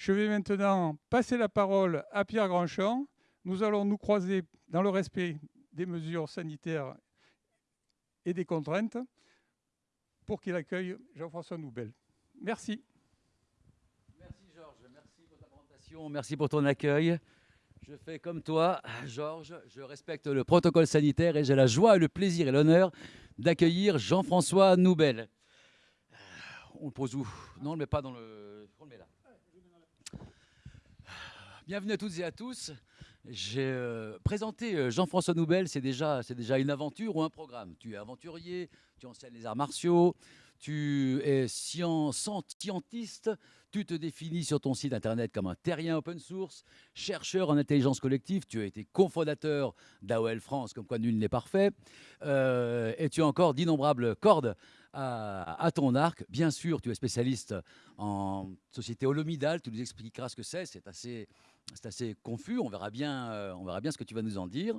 Je vais maintenant passer la parole à Pierre Grandchamp. Nous allons nous croiser dans le respect des mesures sanitaires et des contraintes pour qu'il accueille Jean-François Noubel. Merci. Merci Georges, merci pour ta présentation, merci pour ton accueil. Je fais comme toi, Georges, je respecte le protocole sanitaire et j'ai la joie, le plaisir et l'honneur d'accueillir Jean-François Noubel. On le pose où? Non, on ne le met pas dans le... On le met là. Bienvenue à toutes et à tous. J'ai euh, présenté euh, Jean-François Noubel, c'est déjà, déjà une aventure ou un programme? Tu es aventurier, tu enseignes les arts martiaux, tu es scientiste, tu te définis sur ton site internet comme un terrien open source, chercheur en intelligence collective, tu as été cofondateur d'AOL France, comme quoi nul n'est parfait, euh, et tu as encore d'innombrables cordes à, ton arc. Bien sûr, tu es spécialiste en société holomidale, tu nous expliqueras ce que c'est, c'est assez, assez confus, on verra, bien, euh, on verra bien ce que tu vas nous en dire.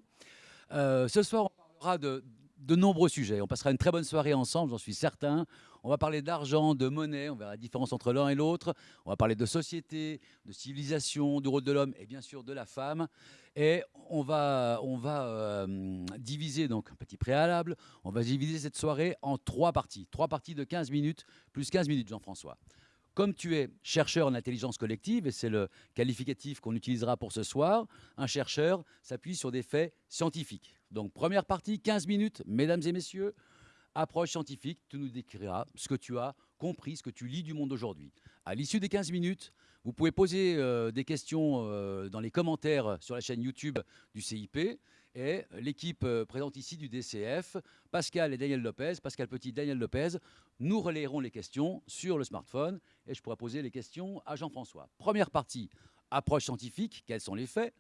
Euh, ce soir, on parlera de, de nombreux sujets. On passera une très bonne soirée ensemble, j'en suis certain. On va parler d'argent, de monnaie, on verra la différence entre l'un et l'autre. On va parler de société, de civilisation, du rôle de l'homme et bien sûr de la femme. Et on va, on va euh, diviser, donc un petit préalable, on va diviser cette soirée en trois parties. Trois parties de 15 minutes, plus 15 minutes Jean-François. Comme tu es chercheur en intelligence collective, et c'est le qualificatif qu'on utilisera pour ce soir, un chercheur s'appuie sur des faits scientifiques. Donc première partie, 15 minutes, mesdames et messieurs, approche scientifique, tu nous décriras ce que tu as compris, ce que tu lis du monde aujourd'hui. À l'issue des 15 minutes, vous pouvez poser euh, des questions euh, dans les commentaires sur la chaîne YouTube du CIP. Et l'équipe euh, présente ici du DCF, Pascal et Daniel Lopez, Pascal Petit, Daniel Lopez, nous relayerons les questions sur le smartphone et je pourrai poser les questions à Jean-François. Première partie, approche scientifique, quels sont les faits?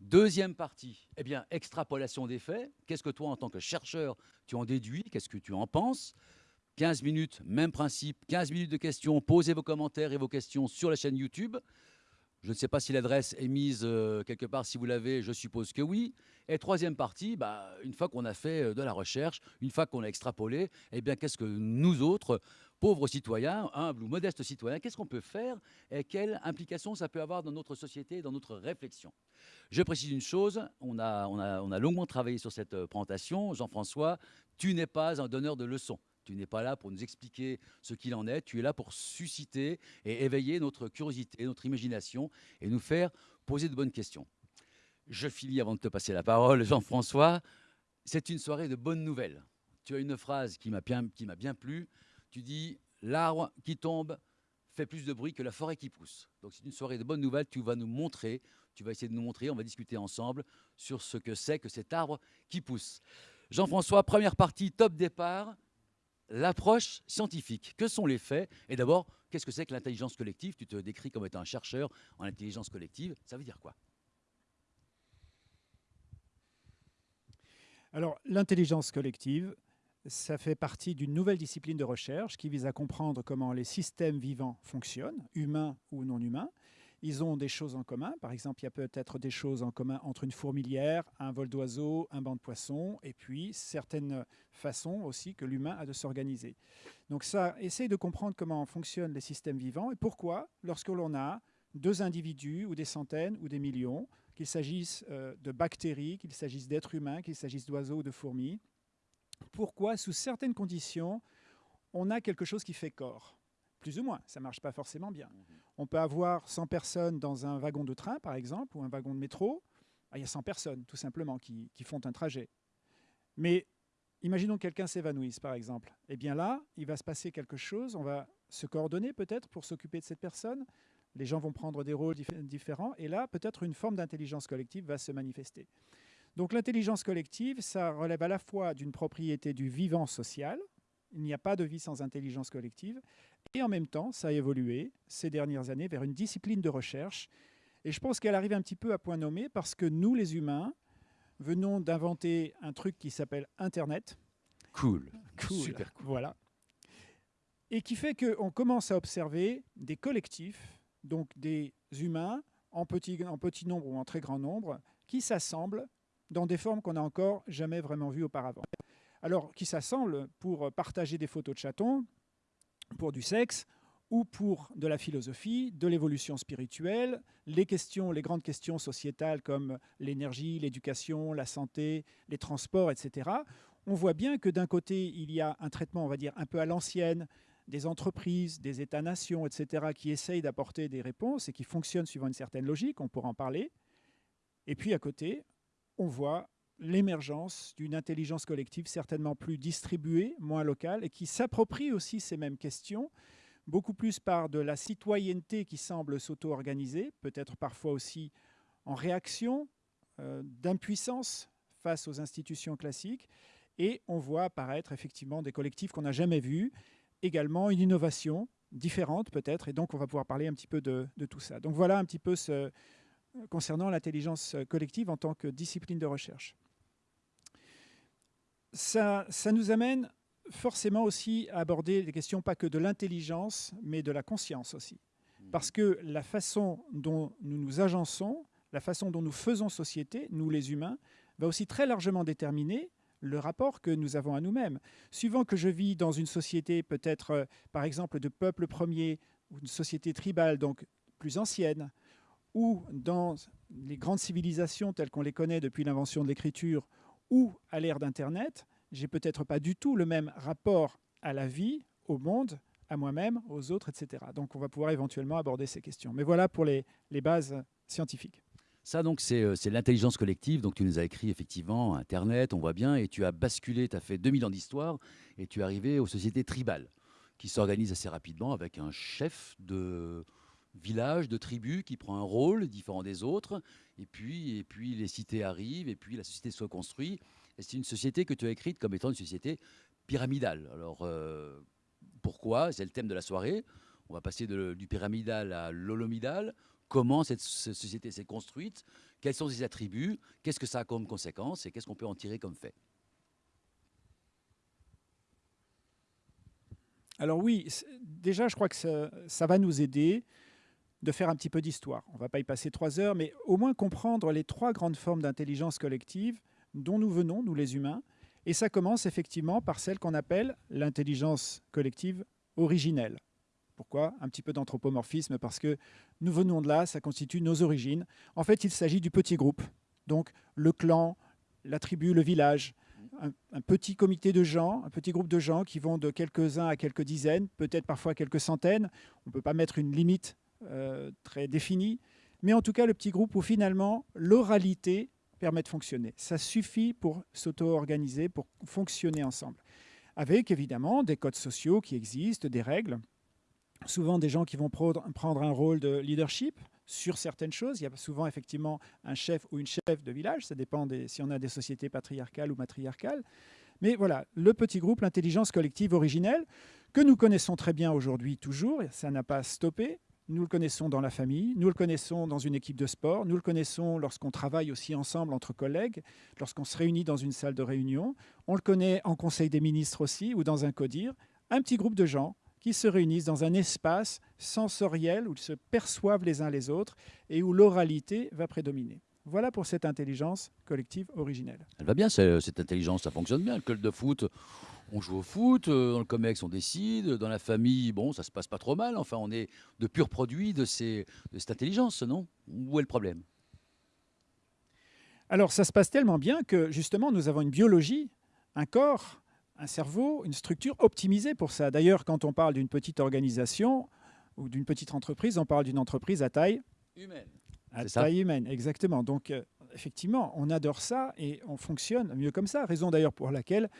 Deuxième partie, eh bien, extrapolation des faits. Qu'est-ce que toi, en tant que chercheur, tu en déduis? Qu'est-ce que tu en penses? 15 minutes, même principe, 15 minutes de questions. Posez vos commentaires et vos questions sur la chaîne YouTube. Je ne sais pas si l'adresse est mise euh, quelque part. Si vous l'avez, je suppose que oui. Et troisième partie, bah, une fois qu'on a fait euh, de la recherche, une fois qu'on a extrapolé, eh bien, qu'est-ce que nous autres, pauvres citoyens, humbles ou modestes citoyens, qu'est-ce qu'on peut faire et quelle implication ça peut avoir dans notre société, dans notre réflexion? Je précise une chose, on a, on a, on a longuement travaillé sur cette euh, présentation. Jean-François, tu n'es pas un donneur de leçons. Tu n'es pas là pour nous expliquer ce qu'il en est, tu es là pour susciter et éveiller notre curiosité, notre imagination et nous faire poser de bonnes questions. Je finis avant de te passer la parole, Jean-François. C'est une soirée de bonnes nouvelles. Tu as une phrase qui m'a bien, bien plu. Tu dis L'arbre qui tombe fait plus de bruit que la forêt qui pousse. Donc c'est une soirée de bonnes nouvelles. Tu vas nous montrer, tu vas essayer de nous montrer, on va discuter ensemble sur ce que c'est que cet arbre qui pousse. Jean-François, première partie, top départ. L'approche scientifique. Que sont les faits? Et d'abord, qu'est-ce que c'est que l'intelligence collective? Tu te décris comme étant un chercheur en intelligence collective. Ça veut dire quoi? Alors, l'intelligence collective, ça fait partie d'une nouvelle discipline de recherche qui vise à comprendre comment les systèmes vivants fonctionnent, humains ou non humains. Ils ont des choses en commun. Par exemple, il y a peut-être des choses en commun entre une fourmilière, un vol d'oiseaux, un banc de poissons, et puis certaines façons aussi que l'humain a de s'organiser. Donc ça essaye de comprendre comment fonctionnent les systèmes vivants et pourquoi, lorsque l'on a deux individus ou des centaines ou des millions, qu'il s'agisse euh, de bactéries, qu'il s'agisse d'êtres humains, qu'il s'agisse d'oiseaux ou de fourmis. Pourquoi, sous certaines conditions, on a quelque chose qui fait corps? Plus ou moins, ça ne marche pas forcément bien. Mhm. On peut avoir 100 personnes dans un wagon de train, par exemple, ou un wagon de métro. Ah, il y a 100 personnes, tout simplement, qui, qui font un trajet. Mais imaginons que quelqu'un s'évanouisse, par exemple. Eh bien là, il va se passer quelque chose, on va se coordonner peut-être pour s'occuper de cette personne, les gens vont prendre des rôles différents, et là, peut-être une forme d'intelligence collective va se manifester. Donc l'intelligence collective, ça relève à la fois d'une propriété du vivant social, il n'y a pas de vie sans intelligence collective, et en même temps, ça a évolué ces dernières années vers une discipline de recherche, et je pense qu'elle arrive un petit peu à point nommé parce que nous, les humains, venons d'inventer un truc qui s'appelle Internet. Cool. cool. Super cool. Voilà. Et qui fait qu'on commence à observer des collectifs donc des humains en petit, en petit nombre ou en très grand nombre, qui s'assemblent dans des formes qu'on n'a encore jamais vraiment vues auparavant. Alors, qui s'assemblent pour partager des photos de chatons, pour du sexe, ou pour de la philosophie, de l'évolution spirituelle, les questions, les grandes questions sociétales comme l'énergie, l'éducation, la santé, les transports, etc. On voit bien que d'un côté, il y a un traitement, on va dire, un peu à l'ancienne, des entreprises, des États-nations, etc., qui essayent d'apporter des réponses et qui fonctionnent suivant une certaine logique, on pourra en parler. Et puis à côté, on voit l'émergence d'une intelligence collective certainement plus distribuée, moins locale, et qui s'approprie aussi ces mêmes questions, beaucoup plus par de la citoyenneté qui semble s'auto-organiser, peut-être parfois aussi en réaction euh, d'impuissance face aux institutions classiques. Et on voit apparaître effectivement des collectifs qu'on n'a jamais vus, également une innovation différente peut-être, et donc on va pouvoir parler un petit peu de, tout ça. Donc voilà un petit peu ce, concernant l'intelligence collective en tant que discipline de recherche. Ça, ça nous amène forcément aussi à aborder les questions pas que de l'intelligence, mais de la conscience aussi. Mhm. Parce que la façon dont nous nous agençons, la façon dont nous faisons société, nous les humains, va aussi très largement déterminer le rapport que nous avons à nous-mêmes. Suivant que je vis dans une société peut-être, euh, par exemple, de peuple premier, ou une société tribale, donc plus ancienne, ou dans les grandes civilisations telles qu'on les connaît depuis l'invention de l'écriture, ou à l'ère d'Internet, j'ai peut-être pas du tout le même rapport à la vie, au monde, à moi-même, aux autres, etc. Donc on va pouvoir éventuellement aborder ces questions. Mais voilà pour les, les bases scientifiques. Ça, donc, euh, c'est l'intelligence collective. Donc, tu nous as écrit effectivement Internet, on voit bien, et tu as basculé, tu as fait 2000 ans d'histoire, et tu es arrivé aux sociétés tribales, qui s'organisent assez rapidement avec un chef de village, de tribu, qui prend un rôle différent des autres, et puis, et puis les cités arrivent, et puis la société se reconstruit. Et c'est une société que tu as écrite comme étant une société pyramidale. Alors, euh, pourquoi? C'est le thème de la soirée. On va passer du pyramidal à l'holomidal comment cette, société s'est construite, quels sont ses attributs, qu'est-ce que ça a comme conséquence et qu'est-ce qu'on peut en tirer comme fait? Alors oui, déjà je crois que ça, va nous aider de faire un petit peu d'histoire. On ne va pas y passer trois heures, mais au moins comprendre les trois grandes formes d'intelligence collective dont nous venons, nous les humains. Et ça commence effectivement par celle qu'on appelle l'intelligence collective originelle. Pourquoi? Un petit peu d'anthropomorphisme parce que nous venons de là, ça constitue nos origines. En fait, il s'agit du petit groupe. Donc le clan, la tribu, le village, un, petit comité de gens, un petit groupe de gens qui vont de quelques-uns à quelques dizaines, peut-être parfois quelques centaines. On ne peut pas mettre une limite euh, très définie. Mais en tout cas, le petit groupe où finalement l'oralité permet de fonctionner. Ça suffit pour s'auto-organiser, pour fonctionner ensemble. Avec évidemment des codes sociaux qui existent, des règles souvent des gens qui vont prendre un rôle de leadership sur certaines choses. Il y a souvent effectivement un chef ou une chef de village, ça dépend si on a des sociétés patriarcales ou matriarcales. Mais voilà, le petit groupe, l'intelligence collective originelle, que nous connaissons très bien aujourd'hui toujours, ça n'a pas stoppé. Nous le connaissons dans la famille, nous le connaissons dans une équipe de sport, nous le connaissons lorsqu'on travaille aussi ensemble entre collègues, lorsqu'on se réunit dans une salle de réunion. On le connaît en conseil des ministres aussi ou dans un CODIR. Un petit groupe de gens qui se réunissent dans un espace sensoriel où ils se perçoivent les uns les autres et où l'oralité va prédominer. Voilà pour cette intelligence collective originelle. Elle va bien, cette intelligence, ça fonctionne bien. Le club de foot, on joue au foot, euh, dans le COMEX, on décide, dans la famille, bon, ça se passe pas trop mal. Enfin, on est de purs produits de, ces, de cette intelligence, non? Où est le problème? Alors, ça se passe tellement bien que, justement, nous avons une biologie, un corps un cerveau, une structure optimisée pour ça. D'ailleurs, quand on parle d'une petite organisation ou d'une petite entreprise, on parle d'une entreprise à taille humaine. À taille humaine, exactement. Donc, euh, effectivement, on adore ça et on fonctionne mieux comme ça. Raison d'ailleurs pour laquelle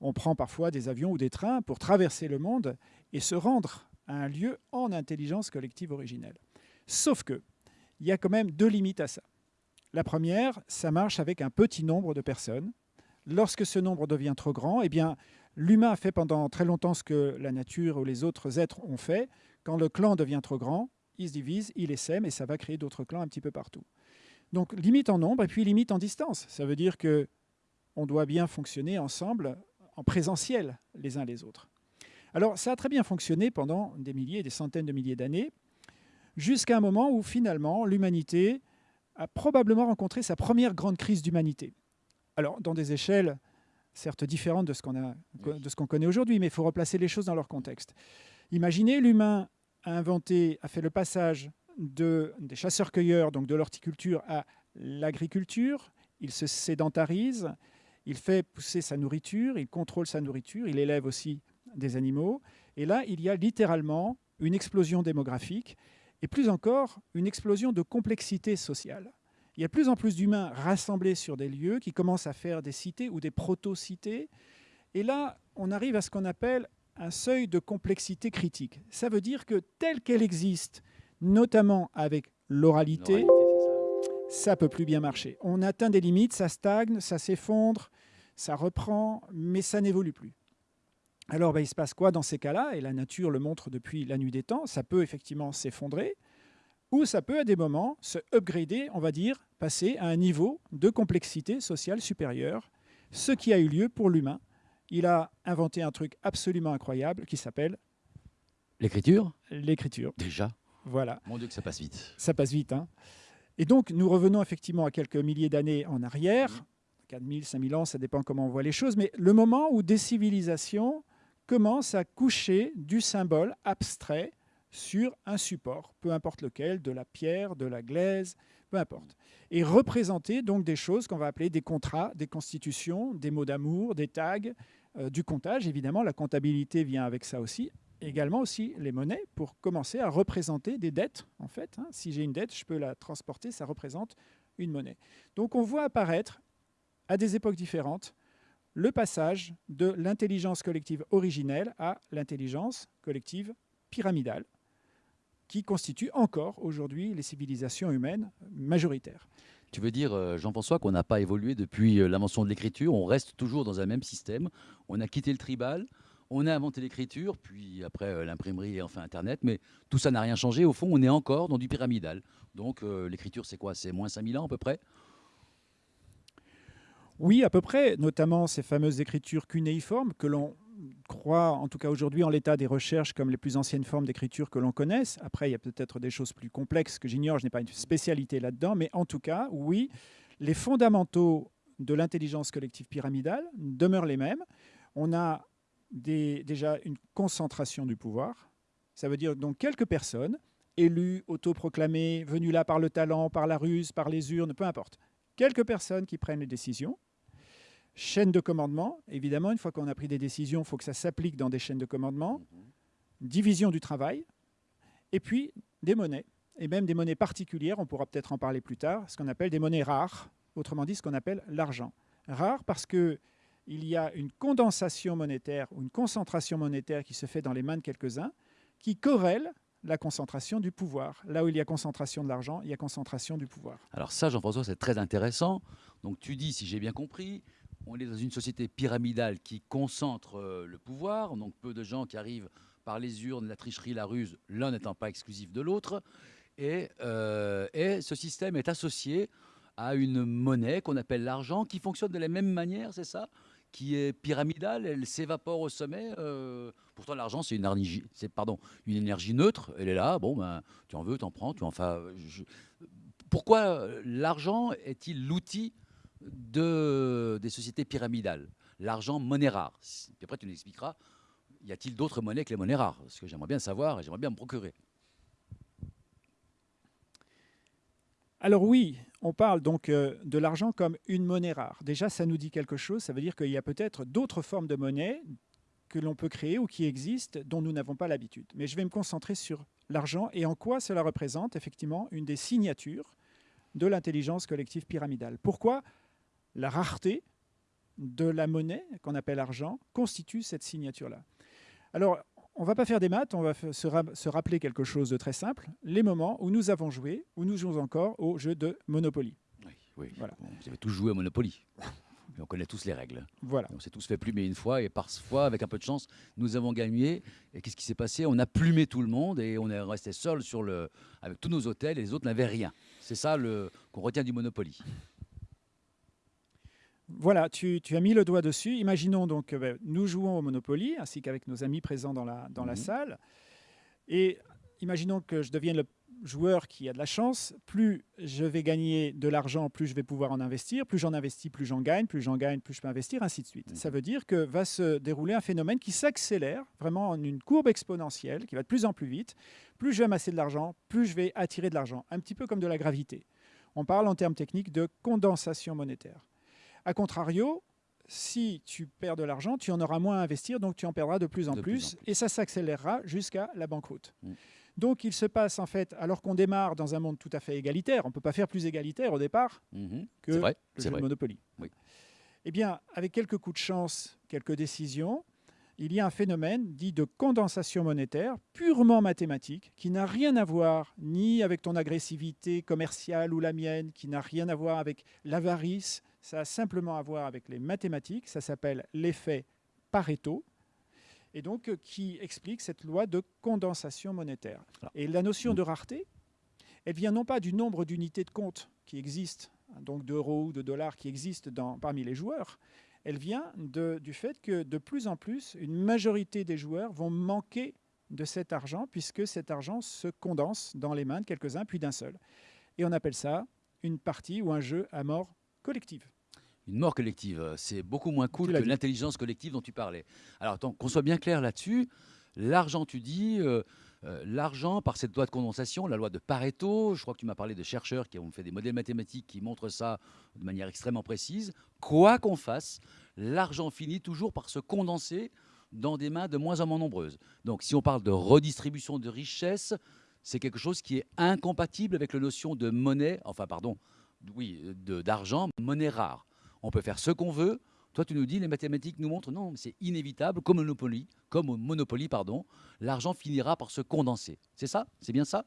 on prend parfois des avions ou des trains pour traverser le monde et se rendre à un lieu en intelligence collective originelle. Sauf que, il y a quand même deux limites à ça. La première, ça marche avec un petit nombre de personnes Lorsque ce nombre devient trop grand, eh l'humain a fait pendant très longtemps ce que la nature ou les autres êtres ont fait. Quand le clan devient trop grand, il se divise, il essaime et ça va créer d'autres clans un petit peu partout. Donc limite en nombre et puis limite en distance. Ça veut dire que on doit bien fonctionner ensemble en présentiel les uns les autres. Alors ça a très bien fonctionné pendant des milliers, des centaines de milliers d'années, jusqu'à un moment où finalement l'humanité a probablement rencontré sa première grande crise d'humanité. Alors, dans des échelles certes différentes de ce qu'on connaît aujourd'hui, mais il faut replacer les choses dans leur contexte. Imaginez, l'humain a inventé, a fait le passage de, des chasseurs-cueilleurs, donc de l'horticulture, à l'agriculture. Il se sédentarise, il fait pousser sa nourriture, il contrôle sa nourriture, il élève aussi des animaux. Et là, il y a littéralement une explosion démographique et plus encore une explosion de complexité sociale. Il y a de plus en plus d'humains rassemblés sur des lieux qui commencent à faire des cités ou des proto-cités. Et là, on arrive à ce qu'on appelle un seuil de complexité critique. Ça veut dire que telle qu'elle existe, notamment avec l'oralité, ça peut plus bien marcher. On atteint des limites, ça stagne, ça s'effondre, ça reprend, mais ça n'évolue plus. Alors, ben, il se passe quoi dans ces cas-là? Et la nature le montre depuis la nuit des temps. Ça peut effectivement s'effondrer, ou ça peut à des moments se upgrader, on va dire, passer à un niveau de complexité sociale supérieure, ce qui a eu lieu pour l'humain. Il a inventé un truc absolument incroyable qui s'appelle l'écriture? L'écriture. Déjà? Voilà. Mon Dieu que ça passe vite. Ça passe vite. Hein. Et donc, nous revenons effectivement à quelques milliers d'années en arrière. 4000, 5000 ans, ça dépend comment on voit les choses. Mais le moment où des civilisations commencent à coucher du symbole abstrait sur un support, peu importe lequel, de la pierre, de la glaise, peu importe. Et représenter donc des choses qu'on va appeler des contrats, des constitutions, des mots d'amour, des tags, euh, du comptage. Évidemment, la comptabilité vient avec ça aussi. Également aussi les monnaies pour commencer à représenter des dettes. En fait, hein. si j'ai une dette, je peux la transporter, ça représente une monnaie. Donc on voit apparaître à des époques différentes le passage de l'intelligence collective originelle à l'intelligence collective pyramidale, qui constitue encore aujourd'hui les civilisations humaines majoritaires. Tu veux dire, euh, Jean-François, qu'on n'a pas évolué depuis euh, l'invention de l'écriture, on reste toujours dans un même système, on a quitté le tribal, on a inventé l'écriture, puis après euh, l'imprimerie et enfin Internet, mais tout ça n'a rien changé. Au fond, on est encore dans du pyramidal. Donc l'écriture, c'est quoi? C'est moins 5000 ans à peu près? Oui, à peu près, notamment ces fameuses écritures cunéiformes que l'on croit, en tout cas aujourd'hui en l'état des recherches, comme les plus anciennes formes d'écriture que l'on connaisse. Après, il y a peut-être des choses plus complexes que j'ignore, je n'ai pas une spécialité là-dedans, mais en tout cas, oui, les fondamentaux de l'intelligence collective pyramidale demeurent les mêmes. On a déjà une concentration du pouvoir. Ça veut dire donc quelques personnes, élues, autoproclamées, venues là par le talent, par la ruse, par les urnes, peu importe. Quelques personnes qui prennent les décisions, Chaîne de commandement, évidemment, une fois qu'on a pris des décisions, il faut que ça s'applique dans des chaînes de commandement. Division du travail. Et puis, des monnaies. Et même des monnaies particulières, on pourra peut-être en parler plus tard, ce qu'on appelle des monnaies rares, autrement dit ce qu'on appelle l'argent. Rare parce qu'il y a une condensation monétaire ou une concentration monétaire qui se fait dans les mains de quelques-uns, qui corrèle la concentration du pouvoir. Là où il y a concentration de l'argent, il y a concentration du pouvoir. Alors ça, Jean-François, c'est très intéressant. Donc tu dis, si j'ai bien compris, on est dans une société pyramidale qui concentre euh, le pouvoir, donc peu de gens qui arrivent par les urnes, la tricherie, la ruse, l'un n'étant pas exclusif de l'autre. Et, euh, et, ce système est associé à une monnaie qu'on appelle l'argent, qui fonctionne de la même manière, c'est ça? Qui est pyramidale, elle s'évapore au sommet. Euh, pourtant, l'argent, c'est une, énergie, neutre. Elle est là, bon, ben, tu en veux, tu en prends. Tu en, enfin, Pourquoi l'argent est-il l'outil de, des sociétés pyramidales? L'argent, monnaie rare. Puis après, tu nous expliqueras, y a-t-il d'autres monnaies que les monnaies rares? Parce que j'aimerais bien savoir et j'aimerais bien me procurer. Alors oui, on parle donc euh, de l'argent comme une monnaie rare. Déjà, ça nous dit quelque chose. Ça veut dire qu'il y a peut-être d'autres formes de monnaie que l'on peut créer ou qui existent dont nous n'avons pas l'habitude. Mais je vais me concentrer sur l'argent et en quoi cela représente effectivement une des signatures de l'intelligence collective pyramidale. Pourquoi la rareté de la monnaie, qu'on appelle argent, constitue cette signature-là? On ne va pas faire des maths, on va se, rappeler quelque chose de très simple, les moments où nous avons joué, où nous jouons encore au jeu de Monopoly. Oui, oui. Voilà. Vous avez tous joué à Monopoly. on connaît tous les règles. Voilà. On s'est tous fait plumer une fois, et parfois, avec un peu de chance, nous avons gagné. Et qu'est-ce qui s'est passé? On a plumé tout le monde, et on est resté seul sur le, avec tous nos hôtels, et les autres n'avaient rien. C'est ça qu'on retient du Monopoly. Voilà, tu, as mis le doigt dessus. Imaginons donc, ben, nous jouons au Monopoly, ainsi qu'avec nos amis présents dans la, dans la mhm. salle. Et imaginons que je devienne joueur qui a de la chance, plus je vais gagner de l'argent, plus je vais pouvoir en investir, plus j'en investis, plus j'en gagne, plus j'en gagne, plus je peux investir, ainsi de suite. Ça veut dire que va se dérouler un phénomène qui s'accélère vraiment en une courbe exponentielle, qui va de plus en plus vite. Plus je vais amasser de l'argent, plus je vais attirer de l'argent, un petit peu comme de la gravité. On parle en termes techniques de condensation monétaire. A contrario, si tu perds de l'argent, tu en auras moins à investir, donc tu en perdras de plus en, De plus, plus en plus. et ça s'accélérera jusqu'à la banqueroute. Mm. Donc il se passe en fait, alors qu'on démarre dans un monde tout à fait égalitaire, on ne peut pas faire plus égalitaire au départ Mhm. que vrai, le jeu de Monopoly. Oui. Eh bien, avec quelques coups de chance, quelques décisions, il y a un phénomène dit de condensation monétaire purement mathématique qui n'a rien à voir ni avec ton agressivité commerciale ou la mienne, qui n'a rien à voir avec l'avarice, ça a simplement à voir avec les mathématiques, ça s'appelle l'effet Pareto, et donc euh, qui explique cette loi de condensation monétaire. Et la notion de rareté, elle vient non pas du nombre d'unités de compte qui existent, donc d'euros ou de dollars qui existent dans- parmi les joueurs, elle vient de- du fait que de plus en plus, une majorité des joueurs vont manquer de cet argent puisque cet argent se condense dans les mains de quelques-uns puis d'un seul. Et on appelle ça une partie ou un jeu à mort collective. Une mort collective, euh, c'est beaucoup moins cool que l'intelligence collective dont tu parlais. Alors, attends, qu'on soit bien clair là-dessus, l'argent, tu dis, euh, euh, l'argent, par cette loi de condensation, la loi de Pareto, je crois que tu m'as parlé de chercheurs qui ont fait des modèles mathématiques qui montrent ça de manière extrêmement précise, quoi qu'on fasse, l'argent finit toujours par se condenser dans des mains de moins en moins nombreuses. Donc, si on parle de redistribution de richesse, c'est quelque chose qui est incompatible avec la notion de monnaie, enfin, pardon, oui, d'argent, monnaie rare. On peut faire ce qu'on veut. Toi, tu nous dis, les mathématiques nous montrent, non, c'est inévitable, comme Monopoly, comme Monopoly, pardon, l'argent finira par se condenser. C'est ça? C'est bien ça?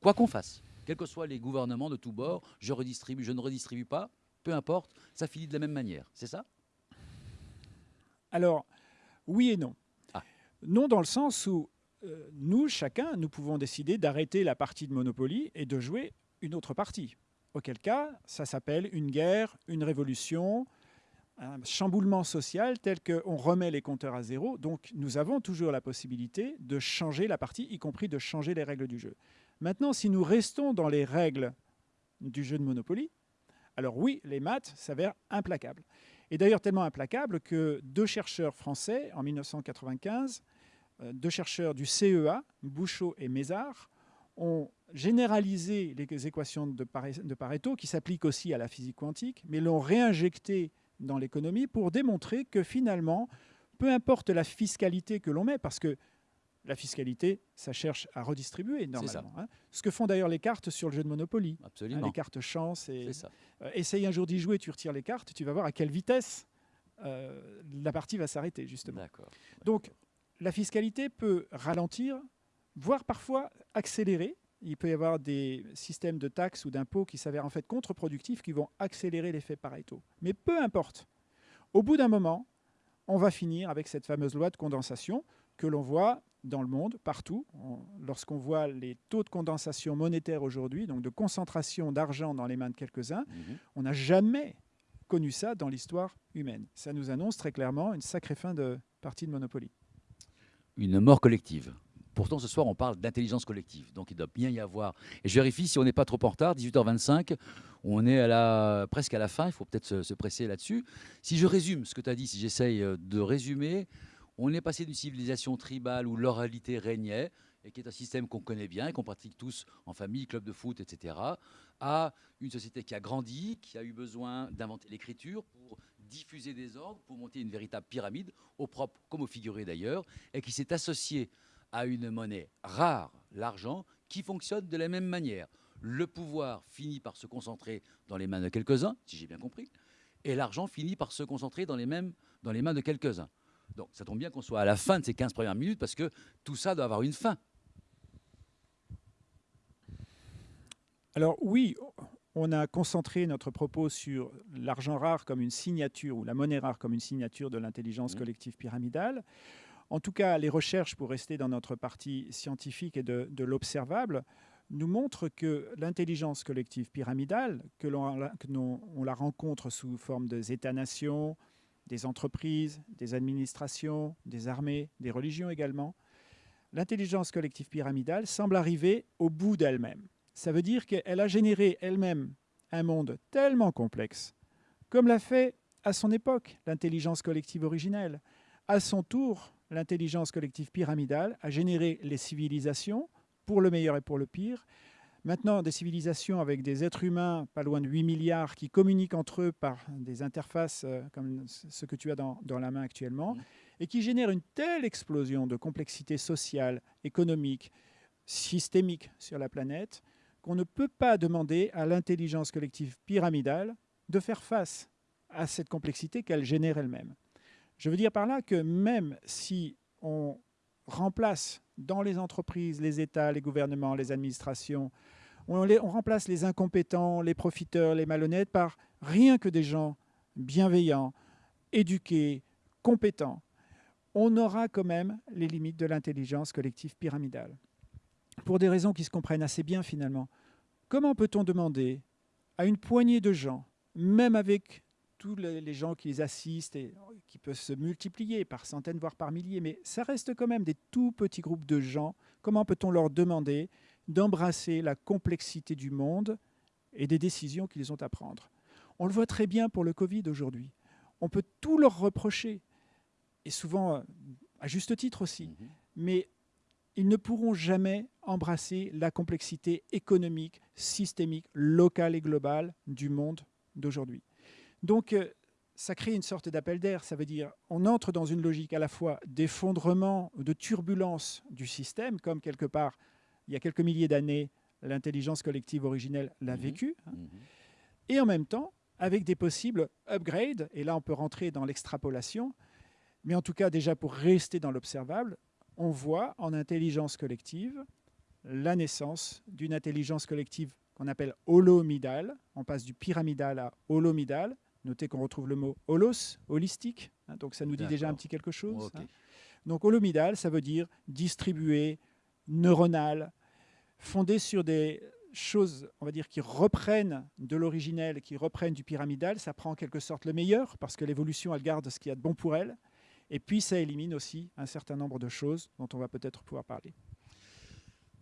Quoi qu'on fasse, quels que soient les gouvernements de tous bords, je redistribue, je ne redistribue pas, peu importe, ça finit de la même manière. C'est ça? Alors, oui et non. Ah. Non dans le sens où euh, nous, chacun, nous pouvons décider d'arrêter la partie de Monopoly et de jouer une autre partie. Auquel cas, ça s'appelle une guerre, une révolution, un chamboulement social tel qu'on remet les compteurs à zéro. Donc nous avons toujours la possibilité de changer la partie, y compris de changer les règles du jeu. Maintenant, si nous restons dans les règles du jeu de Monopoly, alors oui, les maths s'avèrent implacables. Et d'ailleurs tellement implacable que deux chercheurs français, en 1995, euh, deux chercheurs du CEA, Bouchot et Mézard, ont généralisé les équations de Pare- de Pareto, qui s'appliquent aussi à la physique quantique, mais l'ont réinjecté dans l'économie pour démontrer que finalement, peu importe la fiscalité que l'on met, parce que la fiscalité, ça cherche à redistribuer normalement. hein. Ce que font d'ailleurs les cartes sur le jeu de Monopoly. hein, Absolument. les cartes chance et ça. euh, essaye un jour d'y jouer, tu retires les cartes, tu vas voir à quelle vitesse euh, la partie va s'arrêter, justement. D'accord. Donc, la fiscalité peut ralentir, voire parfois accélérer. Il peut y avoir des systèmes de taxes ou d'impôts qui s'avèrent en fait contre-productifs, qui vont accélérer l'effet Pareto. Mais peu importe. Au bout d'un moment, on va finir avec cette fameuse loi de condensation que l'on voit dans le monde, partout. On- Lorsqu'on voit les taux de condensation monétaire aujourd'hui, donc de concentration d'argent dans les mains de quelques-uns, Mhm. on n'a jamais connu ça dans l'histoire humaine. Ça nous annonce très clairement une sacrée fin de partie de Monopoly. Une mort collective. Pourtant, ce soir, on parle d'intelligence collective. Donc, il doit bien y avoir. Et je vérifie si on n'est pas trop en retard. 18h25, on est à la, presque à la fin. Il faut peut-être se, se presser là-dessus. Si je résume ce que tu as dit, si j'essaye euh, de résumer, on est passé d'une civilisation tribale où l'oralité régnait et qui est un système qu'on connaît bien et qu'on pratique tous en famille, club de foot, etc., à une société qui a grandi, qui a eu besoin d'inventer l'écriture pour diffuser des ordres, pour monter une véritable pyramide, au propre comme au figuré d'ailleurs, et qui s'est associée à une monnaie rare, l'argent, qui fonctionne de la même manière. Le pouvoir finit par se concentrer dans les mains de quelques-uns, si j'ai bien compris, et l'argent finit par se concentrer dans les, mêmes, dans les mains de quelques-uns. Donc ça tombe bien qu'on soit à la fin de ces 15 premières minutes, parce que tout ça doit avoir une fin. Alors oui, on a concentré notre propos sur l'argent rare comme une signature ou la monnaie rare comme une signature de l'intelligence collective pyramidale. En tout cas, les recherches, pour rester dans notre partie scientifique et de, l'observable, nous montrent que l'intelligence collective pyramidale, que l'on la rencontre sous forme des États-nations, des entreprises, des administrations, des armées, des religions également, l'intelligence collective pyramidale semble arriver au bout d'elle-même. Ça veut dire qu'elle a généré elle-même un monde tellement complexe, comme l'a fait à son époque l'intelligence collective originelle. À son tour, l'intelligence collective pyramidale a généré les civilisations, pour le meilleur et pour le pire. Maintenant, des civilisations avec des êtres humains, pas loin de 8 milliards, qui communiquent entre eux par des interfaces euh, comme ce que tu as dans, dans la main actuellement, Mmh. et qui génèrent une telle explosion de complexité sociale, économique, systémique sur la planète, qu'on ne peut pas demander à l'intelligence collective pyramidale de faire face à cette complexité qu'elle génère elle-même. Je veux dire par là que même si on remplace dans les entreprises, les États, les gouvernements, les administrations, on, remplace les incompétents, les profiteurs, les malhonnêtes par rien que des gens bienveillants, éduqués, compétents, on aura quand même les limites de l'intelligence collective pyramidale. Pour des raisons qui se comprennent assez bien finalement. Comment peut-on demander à une poignée de gens, même avec tous les gens qui les assistent et qui peuvent se multiplier par centaines, voire par milliers, mais ça reste quand même des tout petits groupes de gens, comment peut-on leur demander d'embrasser la complexité du monde et des décisions qu'ils ont à prendre? On le voit très bien pour le Covid aujourd'hui. On peut tout leur reprocher, et souvent euh, à juste titre aussi, Mhm. mais ils ne pourront jamais embrasser la complexité économique, systémique, locale et globale du monde d'aujourd'hui. Donc, euh, ça crée une sorte d'appel d'air. Ça veut dire on entre dans une logique à la fois d'effondrement, de turbulence du système, comme quelque part, il y a quelques milliers d'années, l'intelligence collective originelle l'a Mhm. vécu, hein, Mhm. et en même temps avec des possibles upgrades, et là on peut rentrer dans l'extrapolation, mais en tout cas déjà pour rester dans l'observable, on voit en intelligence collective la naissance d'une intelligence collective qu'on appelle holomidale, on passe du pyramidal à holomidal, notez qu'on retrouve le mot holos, holistique, hein, donc ça nous dit déjà un petit quelque chose. Hein. Donc holomidal, ça veut dire distribué, neuronal, fondé sur des choses, on va dire, qui reprennent de l'originel, qui reprennent du pyramidal. Ça prend en quelque sorte le meilleur, parce que l'évolution, elle garde ce qu'il y a de bon pour elle. Et puis, ça élimine aussi un certain nombre de choses dont on va peut-être pouvoir parler.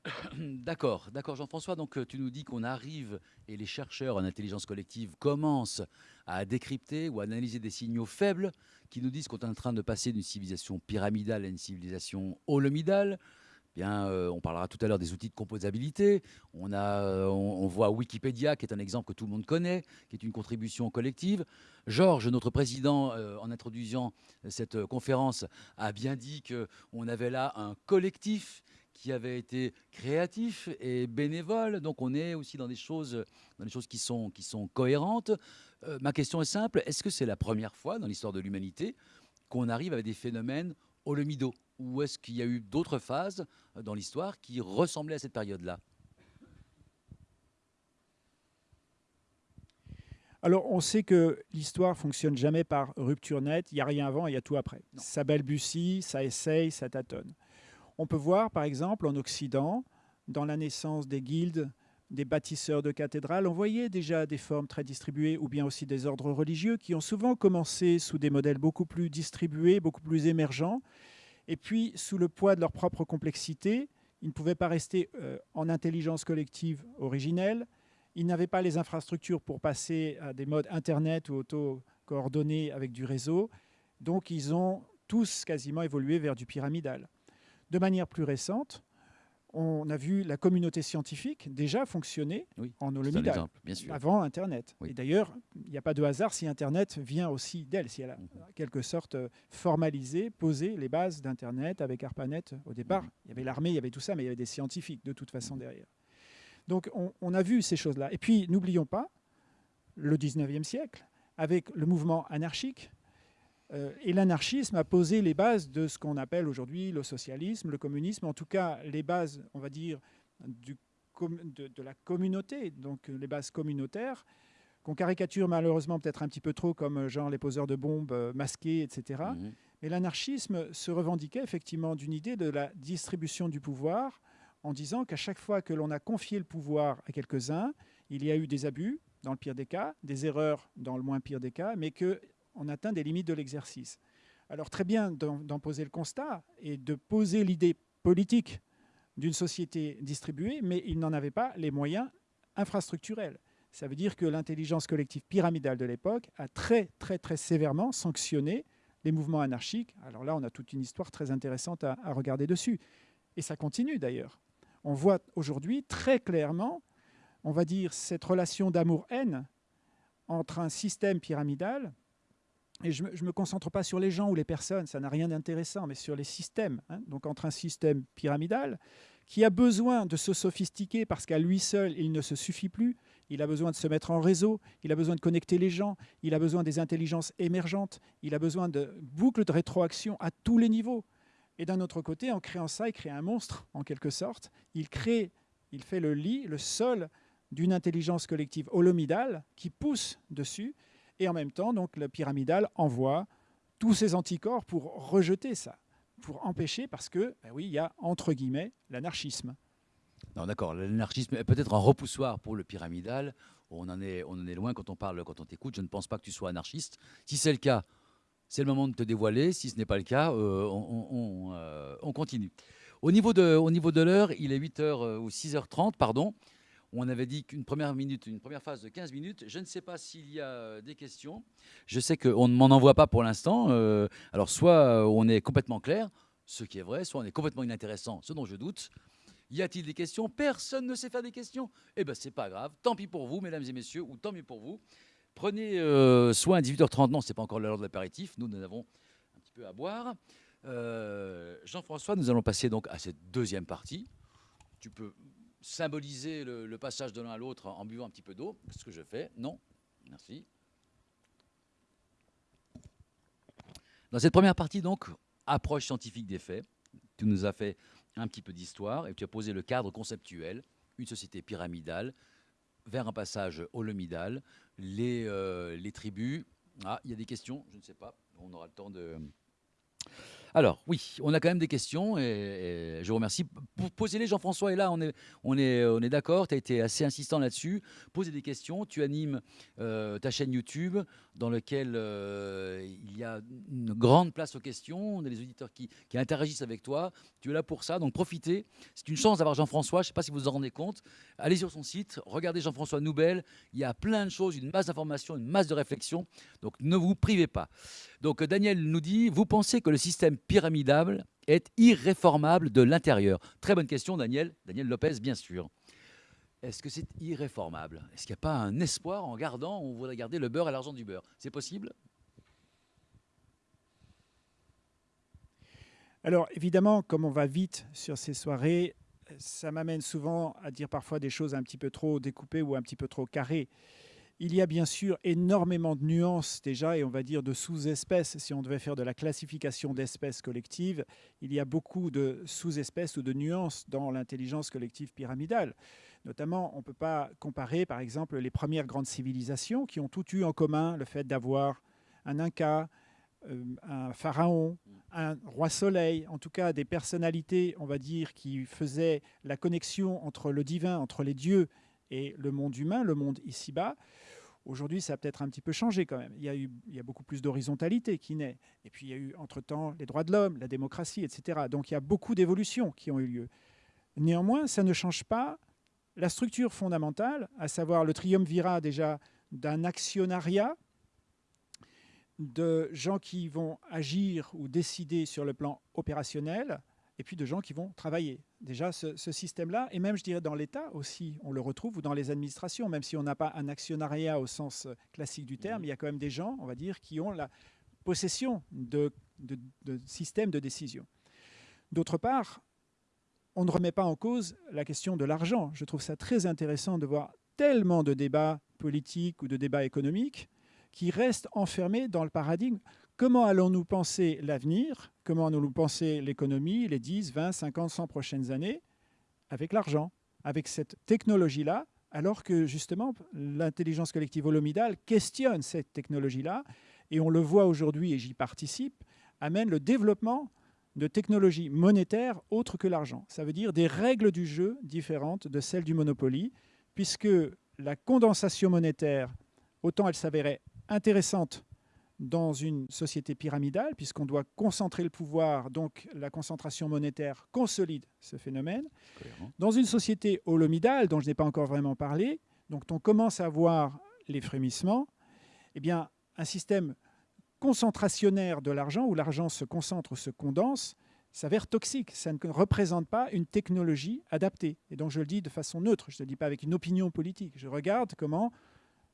D'accord, d'accord Jean-François. Donc euh, tu nous dis qu'on arrive et les chercheurs en intelligence collective commencent à décrypter ou à analyser des signaux faibles qui nous disent qu'on est en train de passer d'une civilisation pyramidale à une civilisation holomidale. Bien, euh, on parlera tout à l'heure des outils de composabilité. On, a, euh, on, voit Wikipédia, qui est un exemple que tout le monde connaît, qui est une contribution collective. Georges, notre président, en introduisant cette conférence, a bien dit qu'on avait là un collectif qui avait été créatif et bénévole. Donc on est aussi dans des choses, dans des choses qui, sont, qui sont cohérentes. Euh, ma question est simple, est-ce que c'est la première fois dans l'histoire de l'humanité qu'on arrive avec des phénomènes holomido Ou est-ce qu'il y a eu d'autres phases dans l'histoire qui ressemblaient à cette période-là? Alors, on sait que l'histoire fonctionne jamais par rupture nette. Il n'y a rien avant, il y a tout après. Non. Ça balbutie, ça essaye, ça tâtonne. On peut voir, par exemple, en Occident, dans la naissance des guildes, des bâtisseurs de cathédrales, on voyait déjà des formes très distribuées, ou bien aussi des ordres religieux qui ont souvent commencé sous des modèles beaucoup plus distribués, beaucoup plus émergents, et puis sous le poids de leur propre complexité, ils ne pouvaient pas rester euh, en intelligence collective originelle, ils n'avaient pas les infrastructures pour passer à des modes Internet ou auto-coordonnés avec du réseau, donc ils ont tous quasiment évolué vers du pyramidal. De manière plus récente, on a vu la communauté scientifique déjà fonctionner Oui, en sûr. avant Internet. Oui. Et d'ailleurs, il n'y a pas de hasard si Internet vient aussi d'elle, si elle a Mhm. en quelque sorte euh, formalisé, posé les bases d'Internet avec ARPANET. Au départ, Mhm. il y avait l'armée, il y avait tout ça, mais il y avait des scientifiques de toute façon derrière. Donc on, on a vu ces choses-là. Et puis, n'oublions pas, le 19e siècle, avec le mouvement anarchique, et l'anarchisme a posé les bases de ce qu'on appelle aujourd'hui le socialisme, le communisme, en tout cas les bases, on va dire, du de, de la communauté, donc euh, les bases communautaires, qu'on caricature malheureusement peut-être un petit peu trop comme euh, genre les poseurs de bombes euh, masqués, etc. Mhm. Mais l'anarchisme se revendiquait effectivement d'une idée de la distribution du pouvoir en disant qu'à chaque fois que l'on a confié le pouvoir à quelques-uns, il y a eu des abus, dans le pire des cas, des erreurs dans le moins pire des cas, mais qu'on atteint des limites de l'exercice. Alors très bien d'en poser le constat et de poser l'idée politique d'une société distribuée, mais il n'en avait pas les moyens infrastructurels. Ça veut dire que l'intelligence collective pyramidale de l'époque a très, très, très sévèrement sanctionné les mouvements anarchiques. Alors là, on a toute une histoire très intéressante à, à regarder dessus. Et ça continue d'ailleurs. On voit aujourd'hui très clairement, on va dire, cette relation d'amour-haine entre un système pyramidal, et je ne me, concentre pas sur les gens ou les personnes, ça n'a rien d'intéressant, mais sur les systèmes. Hein, donc entre un système pyramidal qui a besoin de se sophistiquer parce qu'à lui seul, il ne se suffit plus, il a besoin de se mettre en réseau, il a besoin de connecter les gens, il a besoin des intelligences émergentes, il a besoin de boucles de rétroaction à tous les niveaux. Et d'un autre côté, en créant ça, il crée un monstre, en quelque sorte. Il crée, il fait le lit, le sol d'une intelligence collective holomidale qui pousse dessus. Et en même temps, donc, le pyramidal envoie tous ses anticorps pour rejeter ça, pour empêcher, parce que, ben oui, il y a, entre guillemets, l'anarchisme. Non, d'accord. L'anarchisme est peut-être un repoussoir pour le pyramidal. On en est, on en est loin quand on parle, quand on t'écoute. Je ne pense pas que tu sois anarchiste. Si c'est le cas, c'est le moment de te dévoiler. Si ce n'est pas le cas, euh, euh, on, continue. Au niveau de, au niveau de l'heure, il est 8h euh, ou 6h30, pardon. On avait dit qu'une première minute, une première phase de 15 minutes. Je ne sais pas s'il y a des questions. Je sais qu'on ne m'en envoie pas pour l'instant. Euh, alors, soit on est complètement clair, ce qui est vrai, soit on est complètement inintéressant, ce dont je doute. Y a-t-il des questions? Personne ne sait faire des questions Eh bien, c'est pas grave. Tant pis pour vous, mesdames et messieurs, ou tant mieux pour vous. Prenez euh, soin à 18h30. Non, ce n'est pas encore l'heure de l'apéritif. Nous, nous avons un petit peu à boire. Euh, Jean-François, nous allons passer donc à cette deuxième partie. Tu peux symboliser le, passage de l'un à l'autre en buvant un petit peu d'eau. Ce que je fais. Non Merci. Dans cette première partie, donc, approche scientifique des faits. Tu nous as fait un petit peu d'histoire et tu as posé le cadre conceptuel, une société pyramidale, vers un passage holomidal, les, euh, les tribus. Ah, il y a des questions, je ne sais pas, on aura le temps de... Alors, oui, on a quand même des questions et, je vous remercie. Posez-les, Jean-François est là, on est, on est, on est d'accord, tu as été assez insistant là-dessus. Posez des questions, tu animes euh, ta chaîne YouTube dans laquelle euh, il y a une grande place aux questions, on a des auditeurs qui, qui, interagissent avec toi, tu es là pour ça, donc profitez. C'est une chance d'avoir Jean-François, je ne sais pas si vous vous en rendez compte. Allez sur son site, regardez Jean-François Noubel, il y a plein de choses, une masse d'informations, une masse de réflexions, donc ne vous privez pas. Donc Daniel nous dit, vous pensez que le système pyramidal est irréformable de l'intérieur Très bonne question, Daniel. Daniel Lopez, bien sûr. Est-ce que c'est irréformable? Est-ce qu'il n'y a pas un espoir en gardant, on voudrait garder le beurre et l'argent du beurre? C'est possible? Alors évidemment, comme on va vite sur ces soirées, ça m'amène souvent à dire parfois des choses un petit peu trop découpées ou un petit peu trop carrées. Il y a bien sûr énormément de nuances déjà, et on va dire de sous-espèces. Si on devait faire de la classification d'espèces collectives, il y a beaucoup de sous-espèces ou de nuances dans l'intelligence collective pyramidale. Notamment, on ne peut pas comparer, par exemple, les premières grandes civilisations qui ont toutes eu en commun le fait d'avoir un Inca, euh, un pharaon, un roi soleil, en tout cas des personnalités, on va dire, qui faisaient la connexion entre le divin, entre les dieux et le monde humain, le monde ici-bas. Aujourd'hui, ça a peut-être un petit peu changé quand même. Il y a, eu, il y a beaucoup plus d'horizontalité qui naît. Et puis, il y a eu, entre-temps, les droits de l'homme, la démocratie, etc. Donc, il y a beaucoup d'évolutions qui ont eu lieu. Néanmoins, ça ne change pas la structure fondamentale, à savoir le triumvirat déjà d'un actionnariat, de gens qui vont agir ou décider sur le plan opérationnel, et puis de gens qui vont travailler. Déjà, ce, ce système-là, et même, je dirais, dans l'État aussi, on le retrouve, ou dans les administrations, même si on n'a pas un actionnariat au sens classique du terme, il y a quand même des gens, on va dire, qui ont la possession de, de, de systèmes de décision. D'autre part, on ne remet pas en cause la question de l'argent. Je trouve ça très intéressant de voir tellement de débats politiques ou de débats économiques qui restent enfermés dans le paradigme Comment allons-nous penser l'avenir? Comment allons-nous penser l'économie, les 10, 20, 50, 100 prochaines années Avec l'argent, avec cette technologie-là, alors que justement l'intelligence collective holomidale questionne cette technologie-là, et on le voit aujourd'hui, et j'y participe, amène le développement de technologies monétaires autres que l'argent. Ça veut dire des règles du jeu différentes de celles du Monopoly, puisque la condensation monétaire, autant elle s'avérait intéressante dans une société pyramidale, puisqu'on doit concentrer le pouvoir, donc la concentration monétaire consolide ce phénomène. Dans une société holomidale, dont je n'ai pas encore vraiment parlé, donc on commence à voir les frémissements, eh bien, un système concentrationnaire de l'argent, où l'argent se concentre ou se condense, s'avère toxique. Ça ne représente pas une technologie adaptée. Et donc je le dis de façon neutre, je ne le dis pas avec une opinion politique. Je regarde comment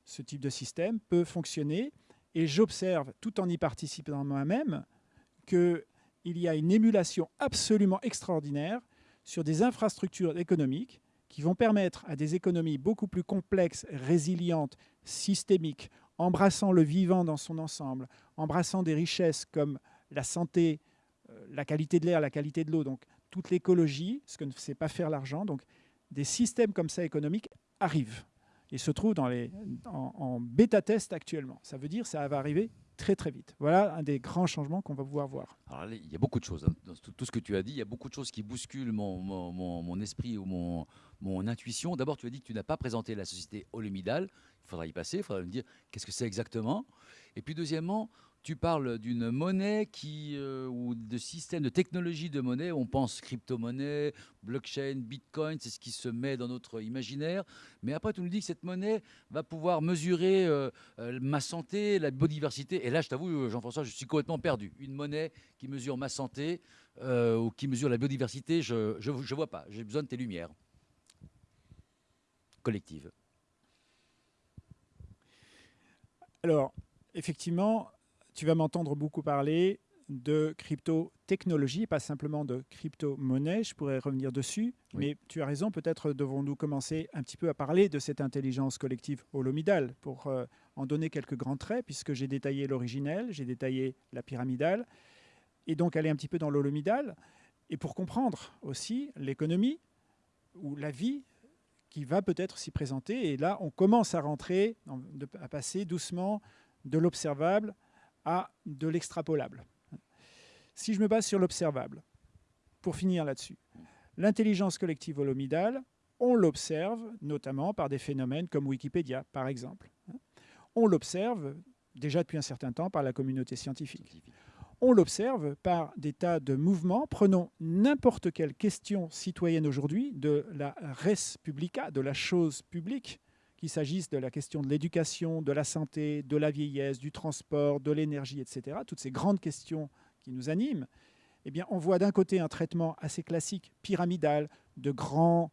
ce type de système peut fonctionner et j'observe, tout en y participant moi-même, qu'il y a une émulation absolument extraordinaire sur des infrastructures économiques qui vont permettre à des économies beaucoup plus complexes, résilientes, systémiques, embrassant le vivant dans son ensemble, embrassant des richesses comme la santé, euh, la qualité de l'air, la qualité de l'eau, donc toute l'écologie, ce que ne sait pas faire l'argent. Donc des systèmes comme ça économiques arrivent et se trouvent dans les, en, bêta-test actuellement. Ça veut dire que ça va arriver très très vite. Voilà un des grands changements qu'on va pouvoir voir. Il y a beaucoup de choses. Hein. Dans tout ce que tu as dit, il y a beaucoup de choses qui bousculent mon, mon, esprit ou mon, mon intuition. D'abord, tu as dit que tu n'as pas présenté la société holomidale. Il faudra y passer, il faudra me dire qu'est-ce que c'est exactement. Et puis deuxièmement, tu parles d'une monnaie qui, euh, ou de système de technologie de monnaie. On pense crypto-monnaie, blockchain, bitcoin, c'est ce qui se met dans notre imaginaire. Mais après, tu nous dis que cette monnaie va pouvoir mesurer euh, euh, ma santé, la biodiversité. Et là, je t'avoue, Jean-François, je suis complètement perdu. Une monnaie qui mesure ma santé ou qui mesure la biodiversité, je ne vois pas. J'ai besoin de tes lumières collectives. Alors, effectivement, tu vas m'entendre beaucoup parler de crypto-technologie, pas simplement de crypto-monnaie, je pourrais revenir dessus, mais tu as raison, peut-être devons-nous commencer un petit peu à parler de cette intelligence collective holomidale pour euh, en donner quelques grands traits, puisque j'ai détaillé l'originelle, j'ai détaillé la pyramidale, et donc aller un petit peu dans l'holomidale, et pour comprendre aussi l'économie ou la vie qui va peut-être s'y présenter, et là on commence à rentrer, à passer doucement de l'observable à de l'extrapolable. Si je me base sur l'observable, pour finir là-dessus, l'intelligence collective holomidale, on l'observe notamment par des phénomènes comme Wikipédia, par exemple. On l'observe déjà depuis un certain temps par la communauté scientifique. On l'observe par des tas de mouvements. Prenons n'importe quelle question citoyenne aujourd'hui de la res publica, de la chose publique, qu'il s'agisse de la question de l'éducation, de la santé, de la vieillesse, du transport, de l'énergie, etc., toutes ces grandes questions qui nous animent, eh on voit d'un côté un traitement assez classique, pyramidal, de grands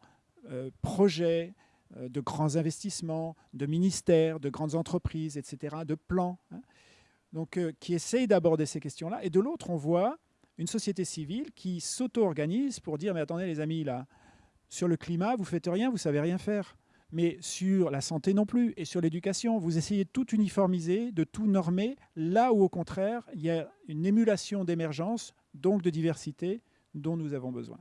euh, projets, euh, de grands investissements, de ministères, de grandes entreprises, etc., de plans, hein, euh, qui essayent d'aborder ces questions-là. Et de l'autre, on voit une société civile qui s'auto-organise pour dire, mais attendez les amis, là, sur le climat, vous faites rien, vous savez rien faire mais sur la santé non plus, et sur l'éducation. Vous essayez de tout uniformiser, de tout normer, là où au contraire, il y a une émulation d'émergence, donc de diversité, dont nous avons besoin.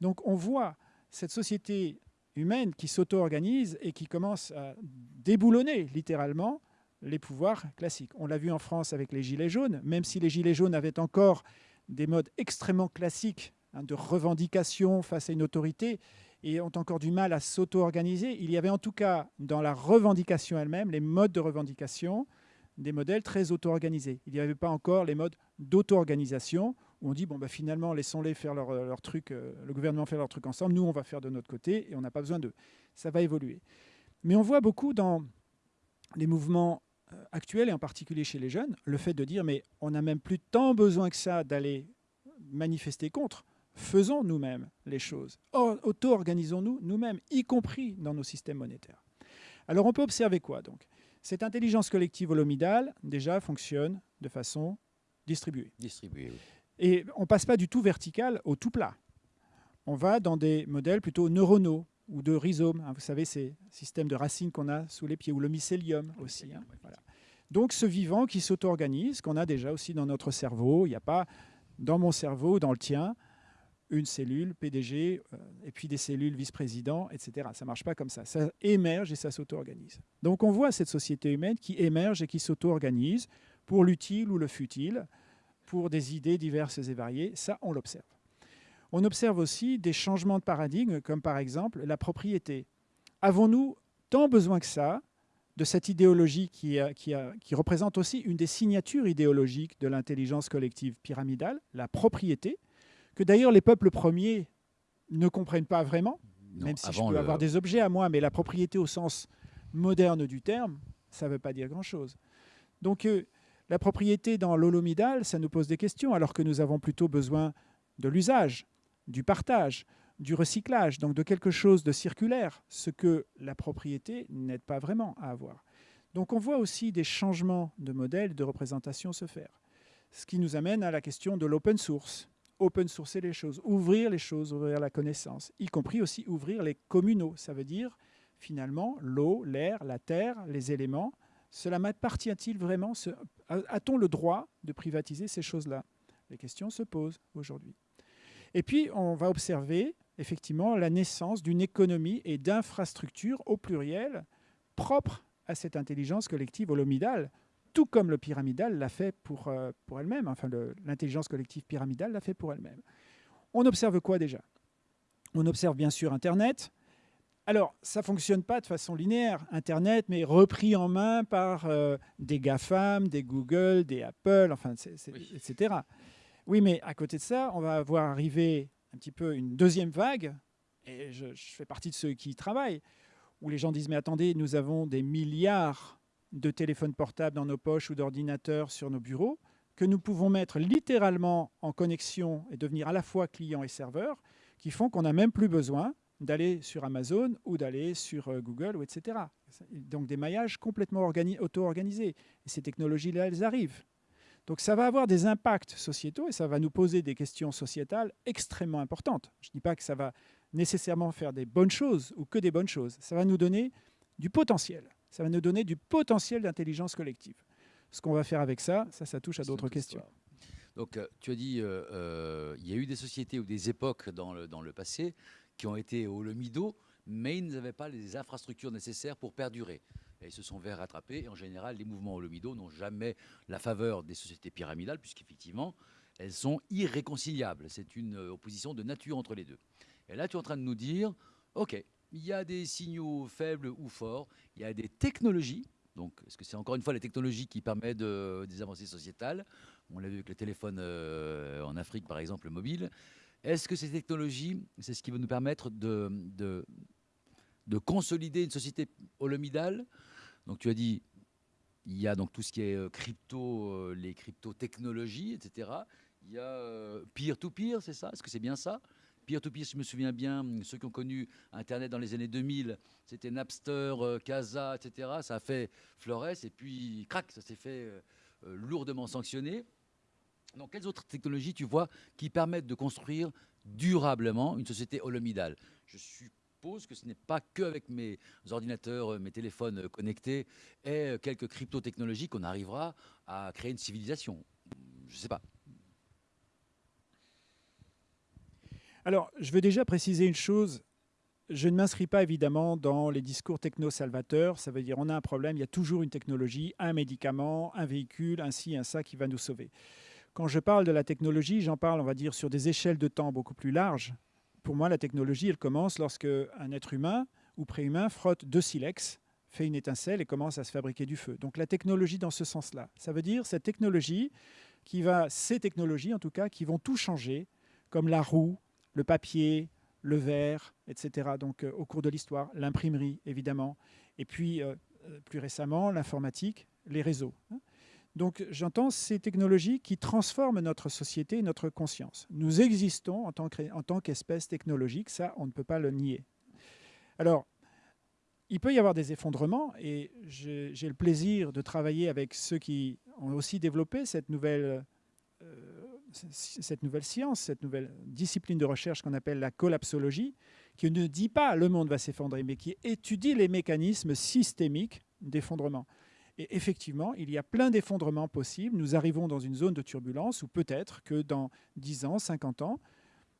Donc on voit cette société humaine qui s'auto-organise et qui commence à déboulonner littéralement les pouvoirs classiques. On l'a vu en France avec les Gilets jaunes, même si les Gilets jaunes avaient encore des modes extrêmement classiques hein, de revendication face à une autorité, et ont encore du mal à s'auto-organiser. Il y avait en tout cas dans la revendication elle-même, les modes de revendication, des modèles très auto-organisés. Il n'y avait pas encore les modes d'auto-organisation où on dit bon bah finalement laissons-les faire leur, leur truc, euh, le gouvernement faire leur truc ensemble, nous on va faire de notre côté et on n'a pas besoin d'eux. Ça va évoluer. Mais on voit beaucoup dans les mouvements euh, actuels et en particulier chez les jeunes le fait de dire mais on n'a même plus tant besoin que ça d'aller manifester contre faisons nous-mêmes les choses, auto-organisons-nous nous-mêmes, y compris dans nos systèmes monétaires. Alors on peut observer quoi donc? Cette intelligence collective holomidale, déjà, fonctionne de façon distribuée. Distribuée, Et on ne passe pas du tout vertical au tout plat. On va dans des modèles plutôt neuronaux ou de rhizomes. Hein. vous savez, ces systèmes de racines qu'on a sous les pieds, ou le mycélium aussi. Hein. Donc ce vivant qui s'auto-organise, qu'on a déjà aussi dans notre cerveau, il n'y a pas dans mon cerveau, dans le tien, une cellule, PDG, euh, et puis des cellules vice-président, etc. Ça ne marche pas comme ça. Ça émerge et ça s'auto-organise. Donc on voit cette société humaine qui émerge et qui s'auto-organise pour l'utile ou le futile, pour des idées diverses et variées. Ça, on l'observe. On observe aussi des changements de paradigme, comme par exemple la propriété. Avons-nous tant besoin que ça de cette idéologie qui, qui, représente aussi une des signatures idéologiques de l'intelligence collective pyramidale, la propriété, que d'ailleurs les peuples premiers ne comprennent pas vraiment, même si je peux avoir des objets à moi, mais la propriété au sens moderne du terme, ça ne veut pas dire grand-chose. Donc euh, la propriété dans l'holomidal, ça nous pose des questions, alors que nous avons plutôt besoin de l'usage, du partage, du recyclage, donc de quelque chose de circulaire, ce que la propriété n'aide pas vraiment à avoir. Donc on voit aussi des changements de modèle de représentation se faire. Ce qui nous amène à la question de l'open source. Open sourcer les choses, ouvrir les choses, ouvrir la connaissance, y compris aussi ouvrir les communaux. Ça veut dire finalement l'eau, l'air, la terre, les éléments. Cela m'appartient-il vraiment A-t-on le droit de privatiser ces choses-là? Les questions se posent aujourd'hui. Et puis, on va observer effectivement la naissance d'une économie et d'infrastructures au pluriel propres à cette intelligence collective holomidale, tout comme le pyramidal l'a fait pour, euh, pour elle-même, enfin l'intelligence collective pyramidale l'a fait pour elle-même. On observe quoi déjà? On observe bien sûr Internet. Alors, ça ne fonctionne pas de façon linéaire, Internet, mais repris en main par euh, des GAFAM, des Google, des Apple, enfin, etc. Oui, mais à côté de ça, on va voir arriver un petit peu une deuxième vague, et je, fais partie de ceux qui y travaillent, où les gens disent, mais attendez, nous avons des milliards de téléphones portables dans nos poches ou d'ordinateurs sur nos bureaux, que nous pouvons mettre littéralement en connexion et devenir à la fois client et serveur, qui font qu'on n'a même plus besoin d'aller sur Amazon ou d'aller sur euh, Google, ou etc. Donc des maillages complètement auto-organisés. Et ces technologies-là, elles arrivent. Donc ça va avoir des impacts sociétaux et ça va nous poser des questions sociétales extrêmement importantes. Je ne dis pas que ça va nécessairement faire des bonnes choses ou que des bonnes choses. Ça va nous donner du potentiel. Ça va nous donner du potentiel d'intelligence collective. Ce qu'on va faire avec ça, ça, ça touche à d'autres questions. Donc euh, tu as dit, euh, euh, il y a eu des sociétés ou des époques dans le, dans le passé qui ont été au lemido, mais ils n'avaient pas les infrastructures nécessaires pour perdurer et se sont vers rattraper. Et en général, les mouvements holomido n'ont jamais la faveur des sociétés pyramidales, puisqu'effectivement, elles sont irréconciliables. C'est une opposition de nature entre les deux. Et là, tu es en train de nous dire, OK, il y a des signaux faibles ou forts, il y a des technologies. Donc, est-ce que c'est encore une fois les technologies qui permettent des avancées sociétales? On l'a vu avec le téléphone euh, en Afrique, par exemple, mobile. Est-ce que ces technologies, c'est ce qui va nous permettre de, de, de consolider une société holomidale? Donc tu as dit, il y a donc tout ce qui est euh, crypto, euh, les crypto-technologies, etc. Il y a peer-to-peer, c'est ça? Est-ce que c'est bien ça? Peer-to-peer, je me souviens bien, ceux qui ont connu Internet dans les années 2000, c'était Napster, Casa, etc. Ça a fait Flores et puis crac, ça s'est fait lourdement sanctionné. Donc, quelles autres technologies tu vois qui permettent de construire durablement une société holomidale? Je suis que ce n'est pas qu'avec mes ordinateurs, euh, mes téléphones euh, connectés et euh, quelques crypto-technologies qu'on arrivera à créer une civilisation. Je ne sais pas. Alors, je veux déjà préciser une chose. Je ne m'inscris pas évidemment dans les discours techno-salvateurs. Ça veut dire on a un problème, il y a toujours une technologie, un médicament, un véhicule, ainsi, un ça qui va nous sauver. Quand je parle de la technologie, j'en parle, on va dire, sur des échelles de temps beaucoup plus larges pour moi, la technologie, elle commence lorsque un être humain ou préhumain frotte deux silex, fait une étincelle et commence à se fabriquer du feu. Donc la technologie dans ce sens-là. Ça veut dire cette technologie qui va, ces technologies en tout cas, qui vont tout changer, comme la roue, le papier, le verre, etc. Donc euh, au cours de l'histoire, l'imprimerie évidemment, et puis euh, euh, plus récemment l'informatique, les réseaux. Hein. Donc j'entends ces technologies qui transforment notre société et notre conscience. Nous existons en tant qu'espèce technologique, ça on ne peut pas le nier. Alors, il peut y avoir des effondrements et j'ai le plaisir de travailler avec ceux qui ont aussi développé cette nouvelle, cette nouvelle science, cette nouvelle discipline de recherche qu'on appelle la collapsologie, qui ne dit pas le monde va s'effondrer, mais qui étudie les mécanismes systémiques d'effondrement. Et effectivement, il y a plein d'effondrements possibles. Nous arrivons dans une zone de turbulence où peut-être que dans 10 ans, 50 ans,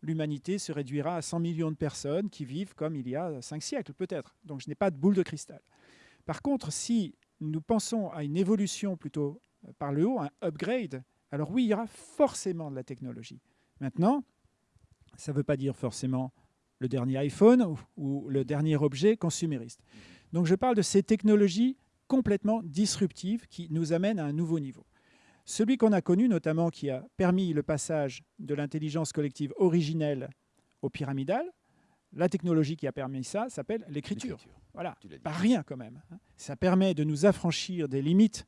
l'humanité se réduira à 100 millions de personnes qui vivent comme il y a 5 siècles, peut-être. Donc je n'ai pas de boule de cristal. Par contre, si nous pensons à une évolution plutôt par le haut, un upgrade, alors oui, il y aura forcément de la technologie. Maintenant, ça ne veut pas dire forcément le dernier iPhone ou, ou le dernier objet consumériste. Donc je parle de ces technologies complètement disruptive qui nous amène à un nouveau niveau. Celui qu'on a connu, notamment qui a permis le passage de l'intelligence collective originelle au pyramidal, la technologie qui a permis ça s'appelle l'écriture. Voilà, pas rien quand même. Hein. Ça permet de nous affranchir des limites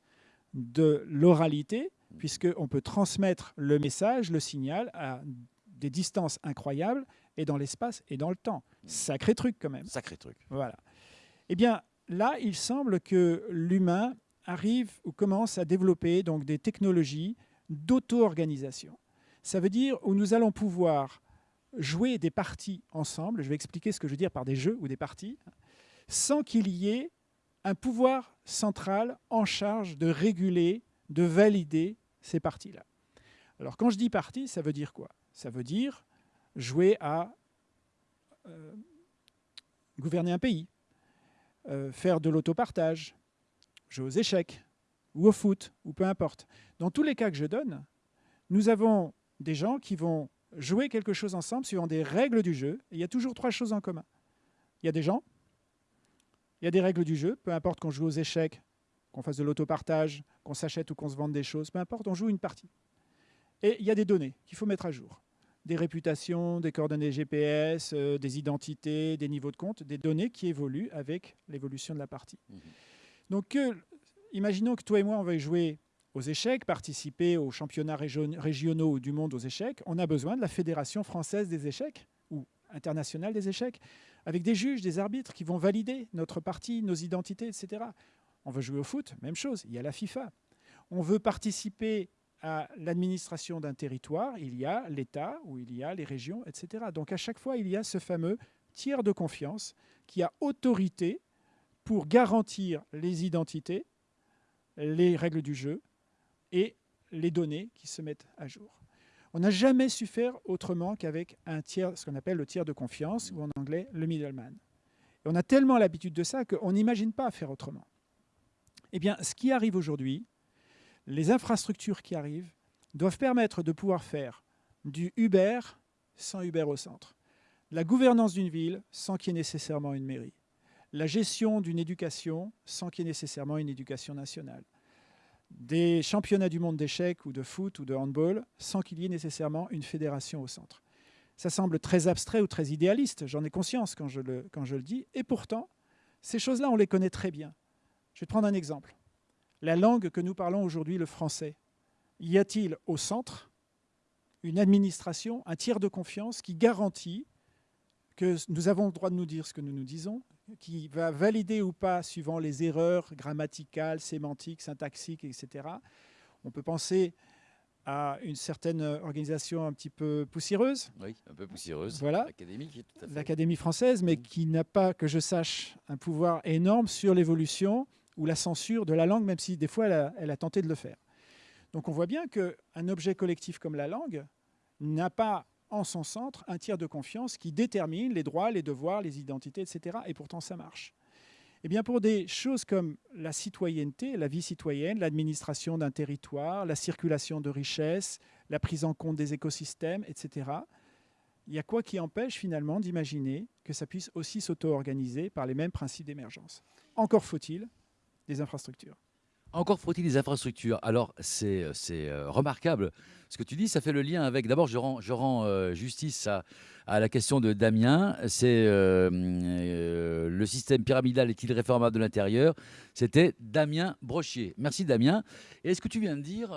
de l'oralité. Puisqu'on peut transmettre le message, le signal à des distances incroyables et dans l'espace et dans le temps. Mmh. Sacré truc quand même. Sacré truc. Voilà. Eh bien, là, il semble que l'humain arrive ou commence à développer donc des technologies d'auto-organisation. Ça veut dire où nous allons pouvoir jouer des parties ensemble, je vais expliquer ce que je veux dire par des jeux ou des parties, sans qu'il y ait un pouvoir central en charge de réguler, de valider ces parties-là. Alors quand je dis partie, ça veut dire quoi? Ça veut dire jouer à euh, gouverner un pays, euh, faire de l'autopartage, jouer aux échecs, ou au foot, ou peu importe. Dans tous les cas que je donne, nous avons des gens qui vont jouer quelque chose ensemble suivant des règles du jeu. Il y a toujours trois choses en commun. Il y a des gens, il y a des règles du jeu, peu importe qu'on joue aux échecs, qu'on fasse de l'autopartage, qu'on s'achète ou qu'on se vende des choses, peu importe, on joue une partie. Et il y a des données qu'il faut mettre à jour. Des réputations, des coordonnées GPS, euh, des identités, des niveaux de compte, des données qui évoluent avec l'évolution de la partie. Mmh. Donc, imaginons que toi et moi, on veuille jouer aux échecs, participer aux championnats régionaux du monde aux échecs, on a besoin de la Fédération française des échecs ou internationale des échecs, avec des juges, des arbitres qui vont valider notre partie, nos identités, etc. On veut jouer au foot, même chose, il y a la FIFA. On veut participer à l'administration d'un territoire, il y a l'État ou il y a les régions, etc. Donc à chaque fois, il y a ce fameux tiers de confiance qui a autorité pour garantir les identités, les règles du jeu, et les données qui se mettent à jour. On n'a jamais su faire autrement qu'avec un tiers, ce qu'on appelle le tiers de confiance, ou en anglais le middleman. On a tellement l'habitude de ça qu'on n'imagine pas faire autrement. Eh bien, ce qui arrive aujourd'hui, les infrastructures qui arrivent, doivent permettre de pouvoir faire du Uber sans Uber au centre, la gouvernance d'une ville sans qu'il y ait nécessairement une mairie, la gestion d'une éducation sans qu'il y ait nécessairement une éducation nationale, des championnats du monde d'échecs ou de foot ou de handball sans qu'il y ait nécessairement une fédération au centre. Ça semble très abstrait ou très idéaliste, j'en ai conscience quand je, le, quand je le dis, et pourtant, ces choses-là, on les connaît très bien. Je vais te prendre un exemple. La langue que nous parlons aujourd'hui, le français, y a-t-il au centre une administration, un tiers de confiance qui garantit que nous avons le droit de nous dire ce que nous nous disons, qui va valider ou pas suivant les erreurs grammaticales, sémantiques, syntaxiques, etc. On peut penser à une certaine organisation un petit peu poussiéreuse. Oui, un peu poussiéreuse. Voilà. L'Académie française, mais qui n'a pas, que je sache, un pouvoir énorme sur l'évolution ou la censure de la langue, même si des fois elle a, tenté de le faire. Donc on voit bien qu'un objet collectif comme la langue n'a pas en son centre un tiers de confiance qui détermine les droits, les devoirs, les identités, etc. Et pourtant, ça marche. Eh bien, pour des choses comme la citoyenneté, la vie citoyenne, l'administration d'un territoire, la circulation de richesses, la prise en compte des écosystèmes, etc., il y a quoi qui empêche finalement d'imaginer que ça puisse aussi s'auto-organiser par les mêmes principes d'émergence? Encore faut-il des infrastructures. Encore faut-il des infrastructures. Alors, c'est euh, remarquable. Ce que tu dis, ça fait le lien avec. D'abord, je rends, je rends euh, justice à, à, la question de Damien. C'est euh, le système pyramidal est-il réformable de l'intérieur? C'était Damien Brochier. Merci, Damien. Et ce que tu viens de dire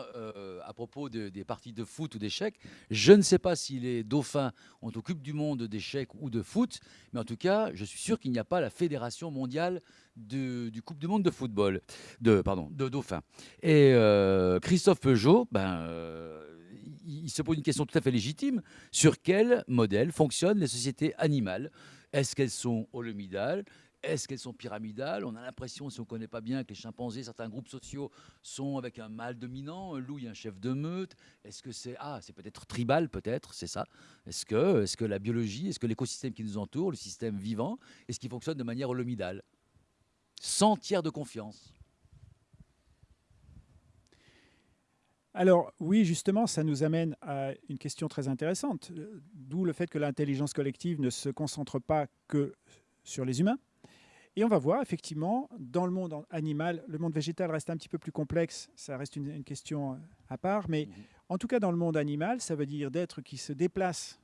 à propos des parties de foot ou d'échecs, je ne sais pas si les dauphins ont Coupe du Monde d'échecs ou de foot, mais en tout cas, je suis sûr qu'il n'y a pas la Fédération mondiale du Coupe du Monde de football, de, pardon, de Dauphin. Et euh, Christophe Peugeot, ben, euh, il se pose une question tout à fait légitime. Sur quel modèle fonctionnent les sociétés animales? Est-ce qu'elles sont holomidales? Est-ce qu'elles sont pyramidales? On a l'impression, si on ne connaît pas bien, que les chimpanzés, certains groupes sociaux sont avec un mâle dominant, un loup, un chef de meute. Est-ce que c'est ah, c'est peut-être tribal, peut-être, c'est ça Est-ce que, est-ce que la biologie, est-ce que l'écosystème qui nous entoure, le système vivant, est-ce qu'il fonctionne de manière holomidale? Sans tiers de confiance Alors oui, justement, ça nous amène à une question très intéressante, d'où le fait que l'intelligence collective ne se concentre pas que sur les humains. Et on va voir effectivement dans le monde animal, le monde végétal reste un petit peu plus complexe, ça reste une, question à part, mais mhm. en tout cas dans le monde animal, ça veut dire d'êtres qui se déplacent,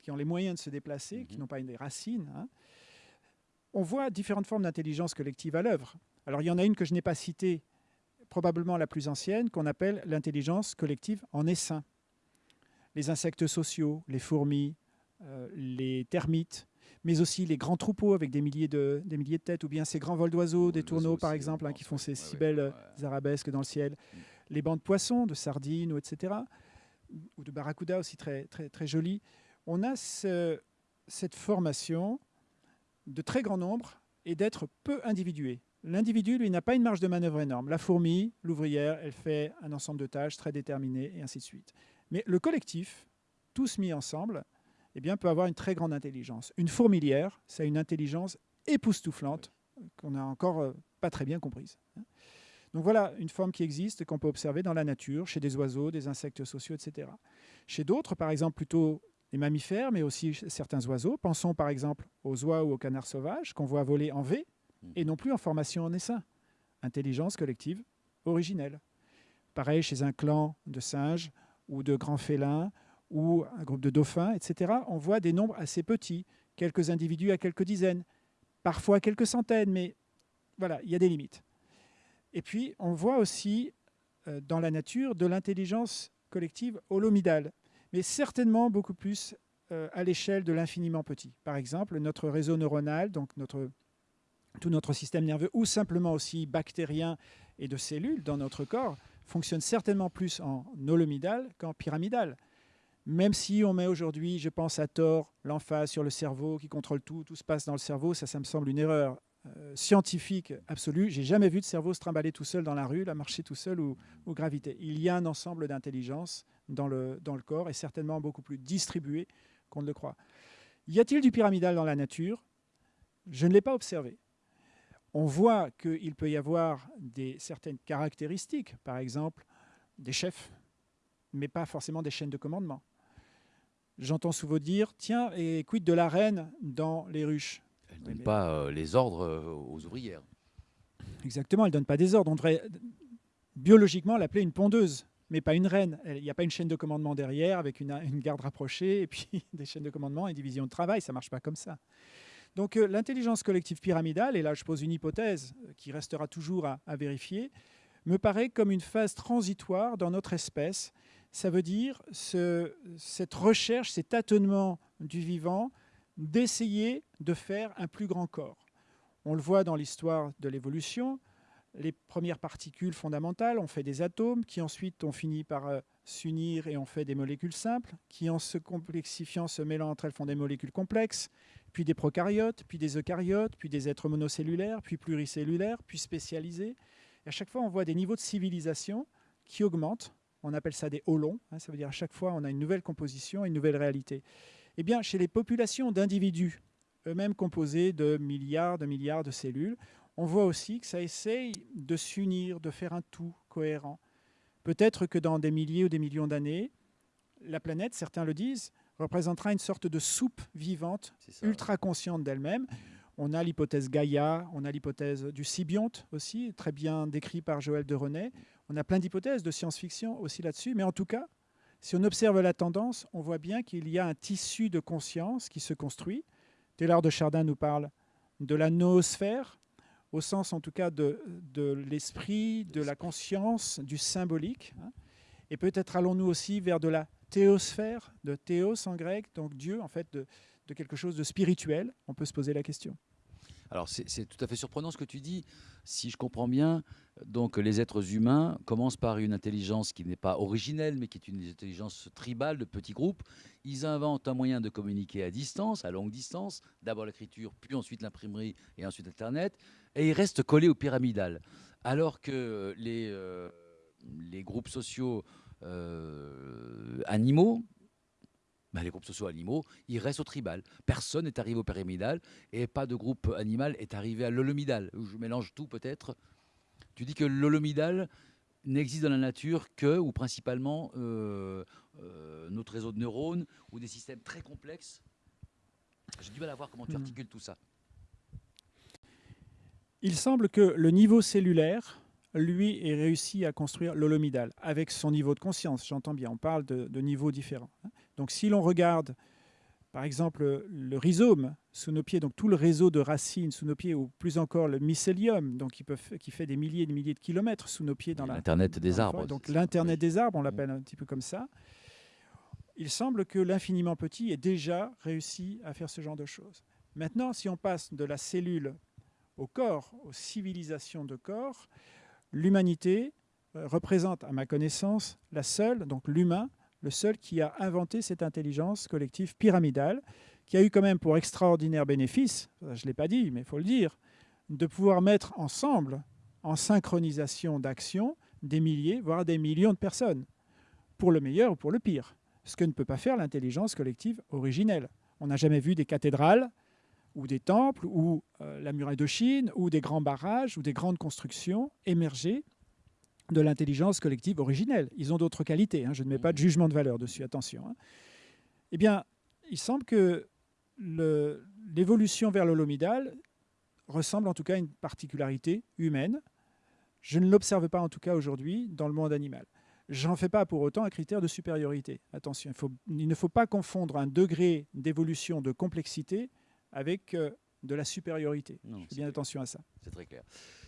qui ont les moyens de se déplacer, qui mhm. n'ont pas des racines. Hein. On voit différentes formes d'intelligence collective à l'œuvre. Alors il y en a une que je n'ai pas citée, probablement la plus ancienne, qu'on appelle l'intelligence collective en essaim. Les insectes sociaux, les fourmis, euh, les termites, mais aussi les grands troupeaux avec des milliers de, des milliers de têtes, ou bien ces grands vols d'oiseaux, des tourneaux par exemple, hein, qui font ces si belles euh, arabesques dans le ciel, mm. les bancs de poissons, de sardines, etc., ou de barracuda aussi très, très, très jolis. On a cette formation de très grand nombre et d'être peu individué. L'individu, lui, n'a pas une marge de manœuvre énorme. La fourmi, l'ouvrière, elle fait un ensemble de tâches très déterminées, et ainsi de suite. Mais le collectif, tous mis ensemble, eh bien, peut avoir une très grande intelligence. Une fourmilière, ça a une intelligence époustouflante qu'on n'a encore euh, pas très bien comprise. Hein. Donc voilà une forme qui existe, qu'on peut observer dans la nature, chez des oiseaux, des insectes sociaux, etc. Chez d'autres, par exemple, plutôt les mammifères, mais aussi certains oiseaux. Pensons par exemple aux oies ou aux canards sauvages qu'on voit voler en V et non plus en formation en essaim. Intelligence collective originelle. Pareil chez un clan de singes ou de grands félins ou un groupe de dauphins, etc., on voit des nombres assez petits, quelques individus à quelques dizaines, parfois quelques centaines, mais voilà, il y a des limites. Et puis, on voit aussi euh, dans la nature de l'intelligence collective holomidale, mais certainement beaucoup plus euh, à l'échelle de l'infiniment petit. Par exemple, notre réseau neuronal, donc tout notre système nerveux, ou simplement aussi bactérien et de cellules dans notre corps, fonctionne certainement plus en holomidal qu'en pyramidal. Même si on met aujourd'hui, je pense à tort, l'emphase sur le cerveau qui contrôle tout, tout se passe dans le cerveau, ça, ça me semble une erreur euh, scientifique absolue. J'ai jamais vu de cerveau se trimballer tout seul dans la rue, la marcher tout seul ou, ou graviter. Il y a un ensemble d'intelligence dans le, dans le corps et certainement beaucoup plus distribué qu'on ne le croit. Y a-t-il du pyramidal dans la nature? Je ne l'ai pas observé. On voit qu'il peut y avoir des, certaines caractéristiques, par exemple des chefs, mais pas forcément des chaînes de commandement. J'entends souvent dire, tiens, et quid de la reine dans les ruches? Elle ne donne pas euh, les ordres euh, aux ouvrières. Exactement, elle ne donne pas des ordres. On devrait biologiquement l'appeler une pondeuse, mais pas une reine. Il n'y a pas une chaîne de commandement derrière avec une, garde rapprochée et puis des chaînes de commandement et division de travail. Ça ne marche pas comme ça. Donc euh, l'intelligence collective pyramidale, et là je pose une hypothèse qui restera toujours à vérifier, me paraît comme une phase transitoire dans notre espèce ça veut dire cette recherche, cet tâtonnement du vivant, d'essayer de faire un plus grand corps. On le voit dans l'histoire de l'évolution, les premières particules fondamentales ont fait des atomes qui ensuite ont fini par euh, s'unir et ont fait des molécules simples, qui en se complexifiant, se mêlant entre elles font des molécules complexes, puis des prokaryotes, puis des eucaryotes, puis des êtres monocellulaires, puis pluricellulaires, puis spécialisés. Et à chaque fois, on voit des niveaux de civilisation qui augmentent on appelle ça des holons. Hein, ça veut dire à chaque fois, on a une nouvelle composition, une nouvelle réalité. Eh bien, chez les populations d'individus, eux-mêmes composés de milliards de milliards de cellules, on voit aussi que ça essaye de s'unir, de faire un tout cohérent. Peut-être que dans des milliers ou des millions d'années, la planète, certains le disent, représentera une sorte de soupe vivante, ultra consciente d'elle-même. On a l'hypothèse Gaïa, on a l'hypothèse du sybionte aussi, très bien décrit par Joël de René. On a plein d'hypothèses de science-fiction aussi là-dessus, mais en tout cas, si on observe la tendance, on voit bien qu'il y a un tissu de conscience qui se construit. Taylor de Chardin nous parle de la noosphère, au sens en tout cas de, l'esprit, de la conscience, du symbolique. Hein. Et peut-être allons-nous aussi vers de la théosphère, de théos en grec, donc Dieu, en fait, de quelque chose de spirituel. On peut se poser la question. Alors c'est tout à fait surprenant ce que tu dis. Si je comprends bien, donc les êtres humains commencent par une intelligence qui n'est pas originelle, mais qui est une intelligence tribale de petits groupes. Ils inventent un moyen de communiquer à distance, à longue distance. D'abord l'écriture, puis ensuite l'imprimerie et ensuite Internet. Et ils restent collés au pyramidal. Alors que les, euh, groupes sociaux euh, animaux, ben, les groupes sociaux animaux, ils restent au tribal. Personne n'est arrivé au pyramidal et pas de groupe animal est arrivé à l'holomidal. Je mélange tout peut-être. Tu dis que l'holomidal n'existe dans la nature que ou principalement euh, euh, notre réseau de neurones ou des systèmes très complexes. J'ai du mal à voir comment tu hmm. articules tout ça. Il semble que le niveau cellulaire, lui, ait réussi à construire l'holomidal, avec son niveau de conscience, j'entends bien, on parle de, de niveaux différents. hein. Donc si l'on regarde, par exemple, le rhizome sous nos pieds, donc tout le réseau de racines sous nos pieds, ou plus encore le mycélium, donc qui, peut f- qui fait des milliers et des milliers de kilomètres sous nos pieds dans la, L'Internet des dans arbres. Donc l'Internet des arbres, on l'appelle un petit peu comme ça. Il semble que l'infiniment petit ait déjà réussi à faire ce genre de choses. Maintenant, si on passe de la cellule au corps, aux civilisations de corps, l'humanité euh, représente, à ma connaissance, la seule, donc l'humain, le seul qui a inventé cette intelligence collective pyramidale, qui a eu quand même pour extraordinaire bénéfice, je ne l'ai pas dit, mais il faut le dire, de pouvoir mettre ensemble, en synchronisation d'action, des milliers, voire des millions de personnes, pour le meilleur ou pour le pire, ce que ne peut pas faire l'intelligence collective originelle. On n'a jamais vu des cathédrales ou des temples ou euh, la muraille de Chine ou des grands barrages ou des grandes constructions émerger de l'intelligence collective originelle. Ils ont d'autres qualités, hein, je ne mets pas de jugement de valeur dessus, attention. hein. Eh bien, il semble que l'évolution vers l'holomidal ressemble en tout cas à une particularité humaine. Je ne l'observe pas en tout cas aujourd'hui dans le monde animal. J'en fais pas pour autant un critère de supériorité. Attention, il, faut- il ne faut pas confondre un degré d'évolution de complexité avec euh, de la supériorité. Non, Je fais bien clair. attention à ça. C'est très clair.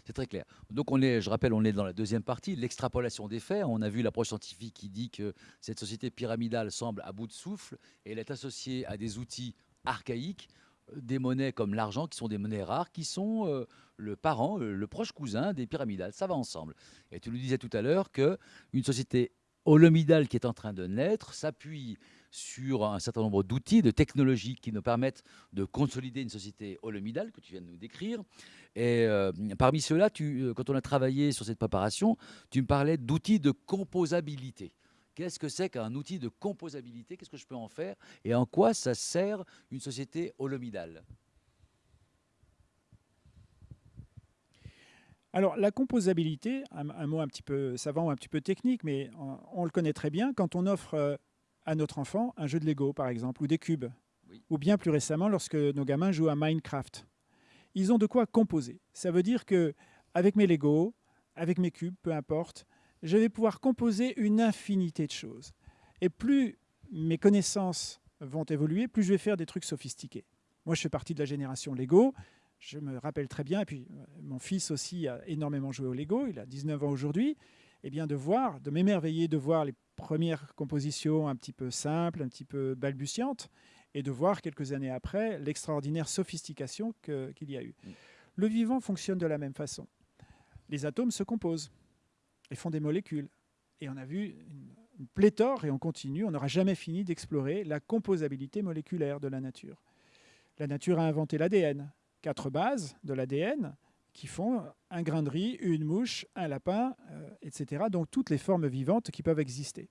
C'est très clair. Donc on est, je rappelle, on est dans la deuxième partie, l'extrapolation des faits. On a vu l'approche scientifique qui dit que cette société pyramidale semble à bout de souffle et elle est associée à des outils archaïques, euh, des monnaies comme l'argent, qui sont des monnaies rares, qui sont euh, le parent, euh, le proche cousin des pyramidales. Ça va ensemble. Et tu nous disais tout à l'heure que une société holomidale qui est en train de naître s'appuie sur un certain nombre d'outils, de technologies qui nous permettent de consolider une société holomidale que tu viens de nous décrire. Et parmi ceux-là, quand on a travaillé sur cette préparation, tu me parlais d'outils de composabilité. Qu'est-ce que c'est qu'un outil de composabilité? Qu'est-ce que je peux en faire? Et en quoi ça sert une société holomidale? Alors, la composabilité, un, un mot un petit peu savant ou un petit peu technique, mais on, on le connaît très bien quand on offre euh, à notre enfant un jeu de Lego, par exemple, ou des cubes, Oui. ou bien plus récemment lorsque nos gamins jouent à Minecraft. Ils ont de quoi composer. Ça veut dire que avec mes Lego, avec mes cubes, peu importe, je vais pouvoir composer une infinité de choses. Et plus mes connaissances vont évoluer, plus je vais faire des trucs sophistiqués. Moi, je fais partie de la génération Lego. Je me rappelle très bien, et puis euh, mon fils aussi a énormément joué au Lego, il a 19 ans aujourd'hui, et bien de voir, de m'émerveiller de voir les premières compositions un petit peu simples, un petit peu balbutiantes, et de voir quelques années après l'extraordinaire sophistication qu'il y a eu. Mm. Le vivant fonctionne de la même façon. Les atomes se composent et font des molécules. Et on a vu une, pléthore, et on continue, on n'aura jamais fini d'explorer la composabilité moléculaire de la nature. La nature a inventé l'ADN, quatre bases de l'ADN qui font un grain de riz, une mouche, un lapin, euh, etc. Donc toutes les formes vivantes qui peuvent exister.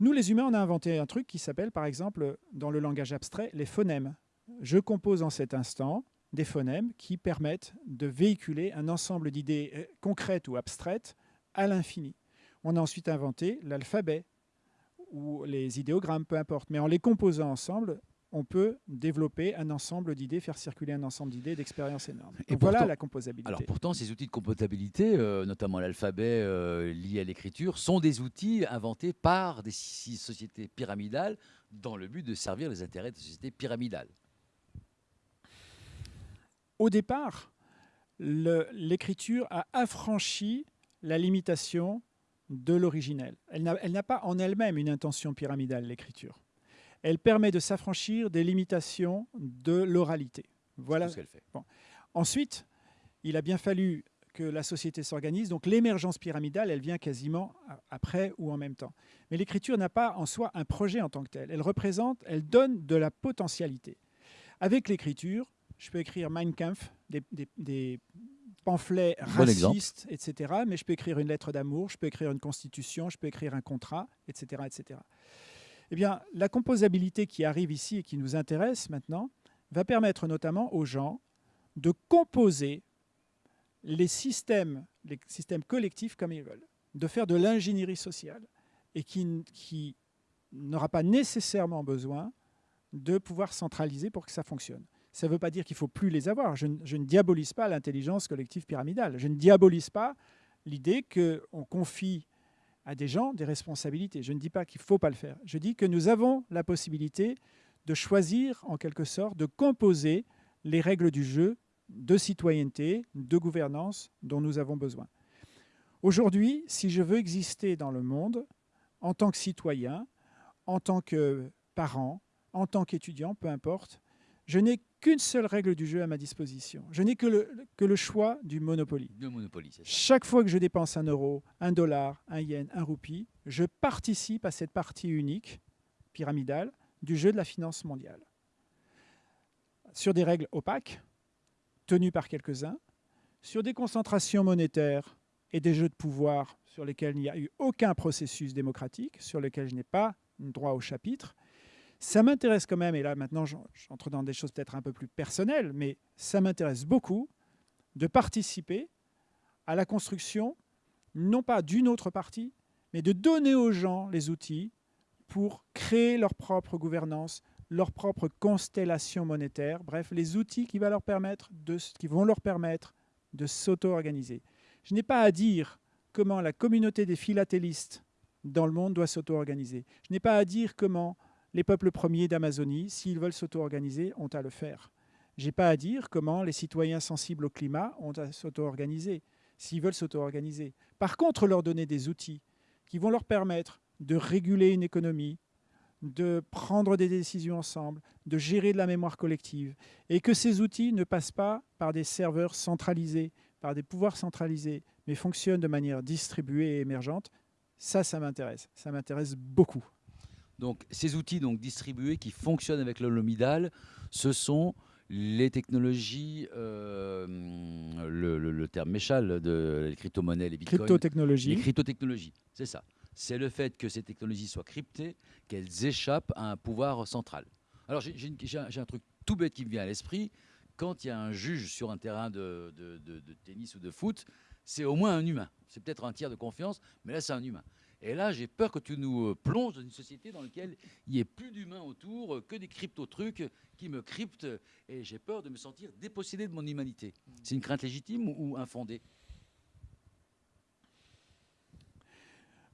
Nous, les humains, on a inventé un truc qui s'appelle, par exemple, dans le langage abstrait, les phonèmes. Je compose en cet instant des phonèmes qui permettent de véhiculer un ensemble d'idées euh, concrètes ou abstraites à l'infini. On a ensuite inventé l'alphabet ou les idéogrammes, peu importe. Mais en les composant ensemble, on peut développer un ensemble d'idées, faire circuler un ensemble d'idées, d'expériences énormes. Et Donc voilà la composabilité. Alors pourtant, ces outils de comptabilité, euh, notamment l'alphabet euh, lié à l'écriture, sont des outils inventés par des sociétés pyramidales dans le but de servir les intérêts de sociétés pyramidales. Au départ, l'écriture a affranchi la limitation de l'originel. Elle n'a pas en elle-même une intention pyramidale, l'écriture. Elle permet de s'affranchir des limitations de l'oralité. Voilà ce qu'elle fait. Ensuite, il a bien fallu que la société s'organise. Donc l'émergence pyramidale, elle vient quasiment après ou en même temps. Mais l'écriture n'a pas en soi un projet en tant que tel. Elle représente, elle donne de la potentialité. Avec l'écriture, je peux écrire Mein Kampf, des, des- des pamphlets Bon racistes, etc. Mais je peux écrire une lettre d'amour, je peux écrire une constitution, je peux écrire un contrat, etc. etc. Eh bien, la composabilité qui arrive ici et qui nous intéresse maintenant va permettre notamment aux gens de composer les systèmes, les systèmes collectifs comme ils veulent, de faire de l'ingénierie sociale et qui n'aura pas nécessairement besoin de pouvoir centraliser pour que ça fonctionne. Ça ne veut pas dire qu'il ne faut plus les avoir. Je, je ne diabolise pas l'intelligence collective pyramidale. Je ne diabolise pas l'idée qu'on confie à des gens des responsabilités. Je ne dis pas qu'il ne faut pas le faire. Je dis que nous avons la possibilité de choisir, en quelque sorte, de composer les règles du jeu de citoyenneté, de gouvernance dont nous avons besoin. Aujourd'hui, si je veux exister dans le monde, en tant que citoyen, en tant que parent, en tant qu'étudiant, peu importe, je n'ai qu'une seule règle du jeu à ma disposition. Je n'ai que le, que le choix du Monopoly. Monopoly Chaque fois que je dépense un euro, un dollar, un yen, un roupie, je participe à cette partie unique, pyramidale, du jeu de la finance mondiale. Sur des règles opaques, tenues par quelques-uns, sur des concentrations monétaires et des jeux de pouvoir sur lesquels il n'y a eu aucun processus démocratique, sur lesquels je n'ai pas droit au chapitre. Ça m'intéresse quand même, et là maintenant j'entre dans des choses peut-être un peu plus personnelles, mais ça m'intéresse beaucoup de participer à la construction, non pas d'une autre partie, mais de donner aux gens les outils pour créer leur propre gouvernance, leur propre constellation monétaire, bref, les outils qui, qui vont leur permettre de s'auto-organiser. Je n'ai pas à dire comment la communauté des philatélistes dans le monde doit s'auto-organiser. Je n'ai pas à dire comment les peuples premiers d'Amazonie, s'ils veulent s'auto-organiser, ont à le faire. Je n'ai pas à dire comment les citoyens sensibles au climat ont à s'auto-organiser, s'ils veulent s'auto-organiser. Par contre, leur donner des outils qui vont leur permettre de réguler une économie, de prendre des décisions ensemble, de gérer de la mémoire collective, et que ces outils ne passent pas par des serveurs centralisés, par des pouvoirs centralisés, mais fonctionnent de manière distribuée et émergente, ça, ça m'intéresse. Ça m'intéresse beaucoup. Donc, ces outils donc, distribués qui fonctionnent avec le Lomidal, ce sont les technologies, euh, le, terme méchal de les crypto-monnaies, les bitcoins. Crypto-technologies. Les crypto-technologies, c'est ça. C'est le fait que ces technologies soient cryptées, qu'elles échappent à un pouvoir central. Alors, j'ai un truc tout bête qui me vient à l'esprit quand il y a un juge sur un terrain de, tennis ou de foot, c'est au moins un humain. C'est peut-être un tiers de confiance, mais là, c'est un humain. Et là, j'ai peur que tu nous euh, plonges dans une société dans laquelle il n'y ait plus d'humains autour, euh, que des crypto-trucs qui me cryptent, et j'ai peur de me sentir dépossédé de mon humanité. C'est une crainte légitime ou infondée?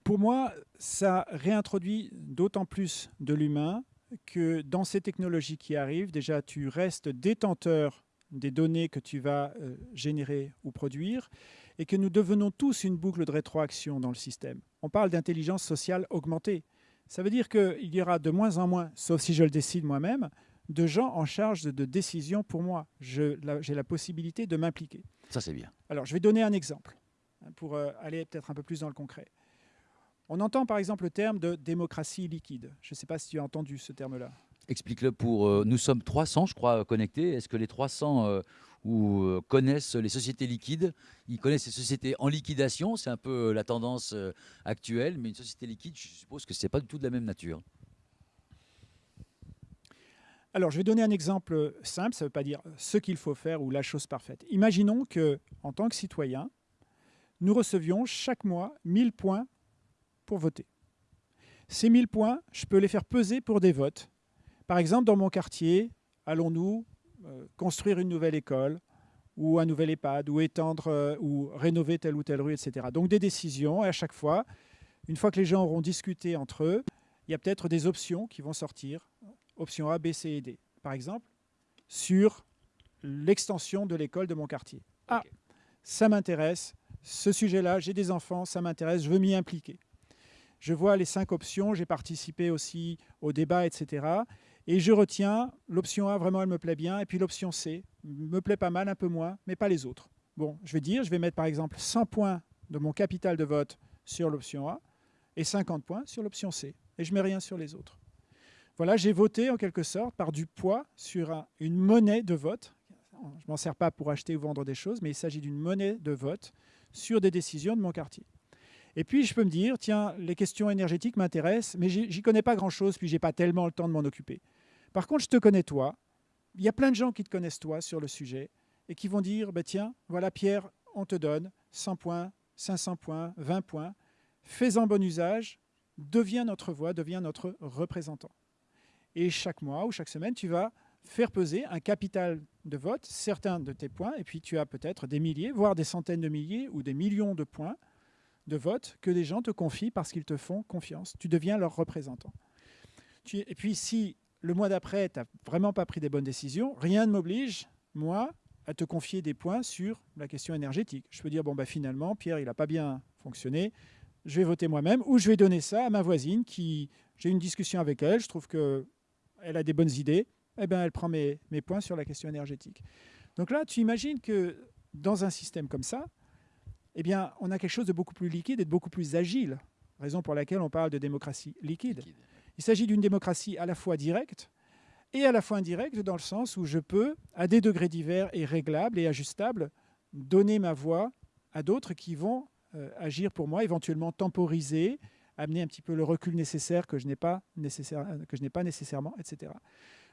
Pour moi, ça réintroduit d'autant plus de l'humain que dans ces technologies qui arrivent, déjà, tu restes détenteur des données que tu vas euh, générer ou produire et que nous devenons tous une boucle de rétroaction dans le système. On parle d'intelligence sociale augmentée. Ça veut dire qu'il y aura de moins en moins, sauf si je le décide moi-même, de gens en charge de, décisions pour moi. J'ai la, possibilité de m'impliquer. Ça, c'est bien. Alors, je vais donner un exemple hein, pour euh, aller peut-être un peu plus dans le concret. On entend par exemple le terme de démocratie liquide. Je ne sais pas si tu as entendu ce terme-là. Explique-le pour... Euh, nous sommes 300, je crois, connectés. Est-ce que les 300 euh, ou, euh, connaissent les sociétés liquides Ils connaissent les sociétés en liquidation, c'est un peu la tendance actuelle, mais une société liquide, je suppose que ce n'est pas du tout de la même nature. Alors, je vais donner un exemple simple, ça ne veut pas dire ce qu'il faut faire ou la chose parfaite. Imaginons que, en tant que citoyen, nous recevions chaque mois 1000 points pour voter. Ces 1000 points, je peux les faire peser pour des votes. Par exemple, dans mon quartier, allons-nous euh, construire une nouvelle école ou un nouvel EHPAD ou étendre euh, ou rénover telle ou telle rue, etc. Donc des décisions et à chaque fois, une fois que les gens auront discuté entre eux, il y a peut-être des options qui vont sortir, options A, B, C et D. Par exemple, sur l'extension de l'école de mon quartier. Ah, ça m'intéresse, ce sujet-là, j'ai des enfants, ça m'intéresse, je veux m'y impliquer je vois les cinq options, j'ai participé aussi au débat, etc. Et je retiens l'option A, vraiment, elle me plaît bien, et puis l'option C, me plaît pas mal, un peu moins, mais pas les autres. Bon, je vais dire, je vais mettre par exemple 100 points de mon capital de vote sur l'option A et 50 points sur l'option C, et je mets rien sur les autres. Voilà, j'ai voté en quelque sorte par du poids sur une monnaie de vote. Je ne m'en sers pas pour acheter ou vendre des choses, mais il s'agit d'une monnaie de vote sur des décisions de mon quartier. Et puis, je peux me dire, tiens, les questions énergétiques m'intéressent, mais j'y connais pas grand-chose, puis j'ai pas tellement le temps de m'en occuper. Par contre, je te connais toi. Il y a plein de gens qui te connaissent toi sur le sujet et qui vont dire, bah, tiens, voilà Pierre, on te donne 100 points, 500 points, 20 points. Fais-en bon usage, deviens notre voix, deviens notre représentant. Et chaque mois ou chaque semaine, tu vas faire peser un capital de vote, certains de tes points, et puis tu as peut-être des milliers, voire des centaines de milliers ou des millions de points de vote que des gens te confient parce qu'ils te font confiance. Tu deviens leur représentant. et puis si le mois d'après, tu n'as vraiment pas pris des bonnes décisions, rien ne m'oblige, moi, à te confier des points sur la question énergétique. Je peux dire, bon, bah, finalement, Pierre, il n'a pas bien fonctionné, je vais voter moi-même, ou je vais donner ça à ma voisine qui, j'ai une discussion avec elle, je trouve qu'elle a des bonnes idées, eh ben, elle prend mes, mes points sur la question énergétique. Donc là, tu imagines que dans un système comme ça, eh bien, on a quelque chose de beaucoup plus liquide et de beaucoup plus agile, raison pour laquelle on parle de démocratie liquide. Il s'agit d'une démocratie à la fois directe et à la fois indirecte, dans le sens où je peux, à des degrés divers et réglables et ajustables, donner ma voix à d'autres qui vont euh, agir pour moi, éventuellement temporiser, amener un petit peu le recul nécessaire que je n'ai pas, je pas nécessairement, etc.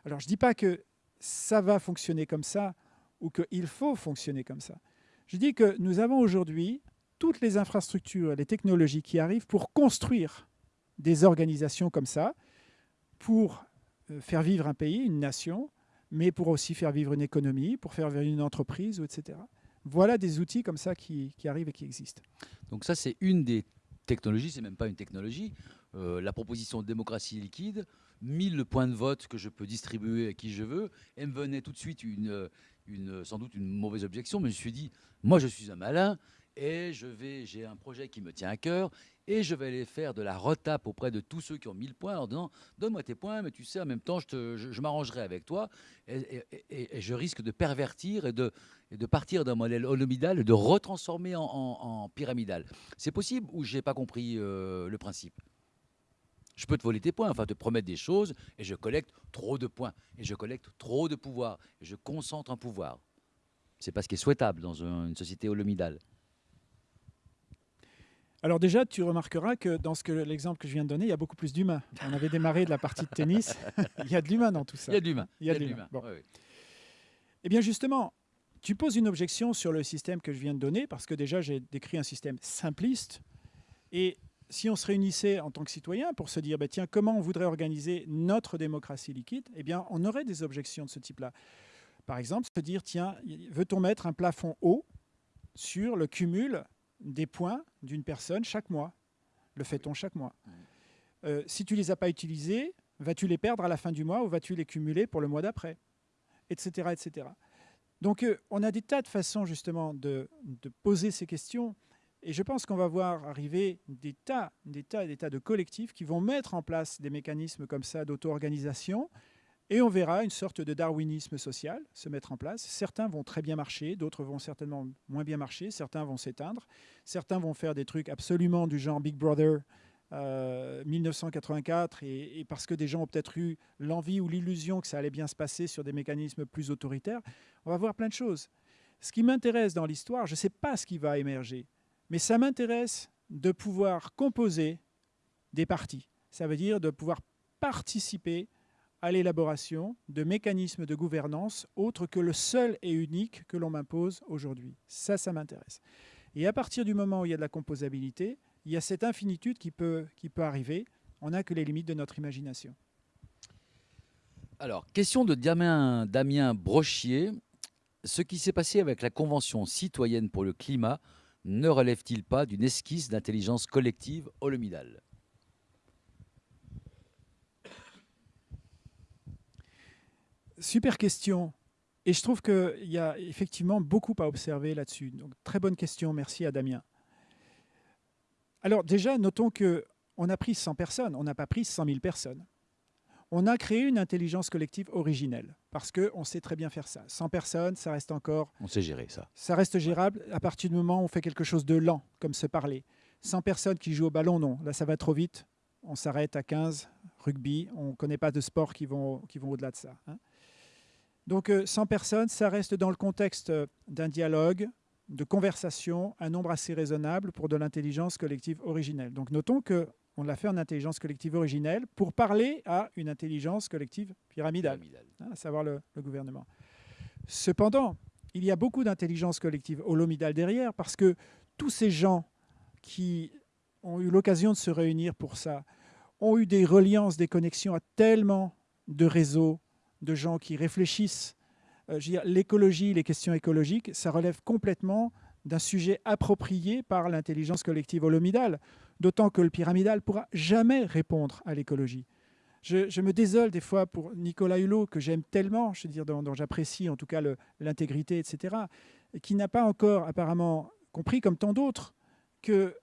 Alors je ne dis pas que ça va fonctionner comme ça ou qu'il faut fonctionner comme ça. Je dis que nous avons aujourd'hui toutes les infrastructures, les technologies qui arrivent pour construire des organisations comme ça, pour euh, faire vivre un pays, une nation, mais pour aussi faire vivre une économie, pour faire vivre une entreprise, etc. Voilà des outils comme ça qui, arrivent et qui existent. Donc ça, c'est une des technologies, c'est même pas une technologie. Euh, la proposition de démocratie liquide, 1000 points de vote que je peux distribuer à qui je veux, et me venait tout de suite une, une, sans doute une mauvaise objection, mais je me suis dit, moi je suis un malin, et je vais, j'ai un projet qui me tient à cœur et je vais aller faire de la retape auprès de tous ceux qui ont 1000 points en disant donne-moi tes points, mais tu sais, en même temps, je, je, m'arrangerai avec toi et, je risque de pervertir et de, de partir d'un modèle holomidal et de retransformer en, pyramidal. C'est possible ou j'ai pas compris euh, le principe? Je peux te voler tes points, enfin te promettre des choses, et je collecte trop de points, et je collecte trop de pouvoir, et je concentre un pouvoir. C'est pas ce qui est souhaitable dans une société holomidale. Alors déjà, tu remarqueras que dans l'exemple que je viens de donner, il y a beaucoup plus d'humains. On avait démarré de la partie de tennis. il y a de l'humain dans tout ça. Il y a de l'humain. Il y a de l'humain. Eh bien justement, tu poses une objection sur le système que je viens de donner, parce que déjà, j'ai décrit un système simpliste. Et si on se réunissait en tant que citoyen pour se dire, bah, tiens, comment on voudrait organiser notre démocratie liquide, eh bien, on aurait des objections de ce type-là. Par exemple, se dire, tiens, veut-on mettre un plafond haut sur le cumul des points d'une personne chaque mois. Le fait-on chaque mois euh, Si tu ne les as pas utilisés, vas-tu les perdre à la fin du mois ou vas-tu les cumuler pour le mois d'après Etc. etc. Donc euh, on a des tas de façons justement de, de poser ces questions. Et je pense qu'on va voir arriver des tas, des tas et des tas de collectifs qui vont mettre en place des mécanismes comme ça d'auto-organisation et on verra une sorte de darwinisme social se mettre en place. Certains vont très bien marcher, d'autres vont certainement moins bien marcher, certains vont s'éteindre, certains vont faire des trucs absolument du genre Big Brother 1984, euh, et, parce que des gens ont peut-être eu l'envie ou l'illusion que ça allait bien se passer sur des mécanismes plus autoritaires. On va voir plein de choses. Ce qui m'intéresse dans l'histoire, je ne sais pas ce qui va émerger, mais ça m'intéresse de pouvoir composer des partis. Ça veut dire de pouvoir participer à l'élaboration de mécanismes de gouvernance autres que le seul et unique que l'on m'impose aujourd'hui. Ça, ça m'intéresse. Et à partir du moment où il y a de la composabilité, il y a cette infinitude qui peut, qui peut arriver. On n'a que les limites de notre imagination. Alors, question de Damien, Damien Brochier. Ce qui s'est passé avec la Convention citoyenne pour le climat ne relève-t-il pas d'une esquisse d'intelligence collective holomidale? Super question. Et je trouve qu'il y a effectivement beaucoup à observer là-dessus. Donc, très bonne question. Merci à Damien. Alors déjà, notons qu'on a pris 100 personnes, on n'a pas pris 100 000 personnes. On a créé une intelligence collective originelle, parce qu'on sait très bien faire ça. 100 personnes, ça reste encore... On sait gérer ça. Ça reste gérable à partir du moment où on fait quelque chose de lent, comme se parler. 100 personnes qui jouent au ballon, non. Là, ça va trop vite. On s'arrête à 15, rugby. On ne connaît pas de sports qui vont, qui vont au-delà de ça. Hein. Donc 100 euh, personnes, ça reste dans le contexte euh, d'un dialogue, de conversation, un nombre assez raisonnable pour de l'intelligence collective originelle. Donc notons qu'on l'a fait en intelligence collective originelle pour parler à une intelligence collective pyramidale, hein, à savoir le, gouvernement. Cependant, il y a beaucoup d'intelligence collective holomidale derrière parce que tous ces gens qui ont eu l'occasion de se réunir pour ça ont eu des reliances, des connexions à tellement de réseaux de gens qui réfléchissent. Euh, l'écologie, les questions écologiques, ça relève complètement d'un sujet approprié par l'intelligence collective holomidale, d'autant que le pyramidal pourra jamais répondre à l'écologie. Je, me désole des fois pour Nicolas Hulot, que j'aime tellement, je veux dire, dont, j'apprécie en tout cas l'intégrité, etc., et qui n'a pas encore apparemment compris, comme tant d'autres, que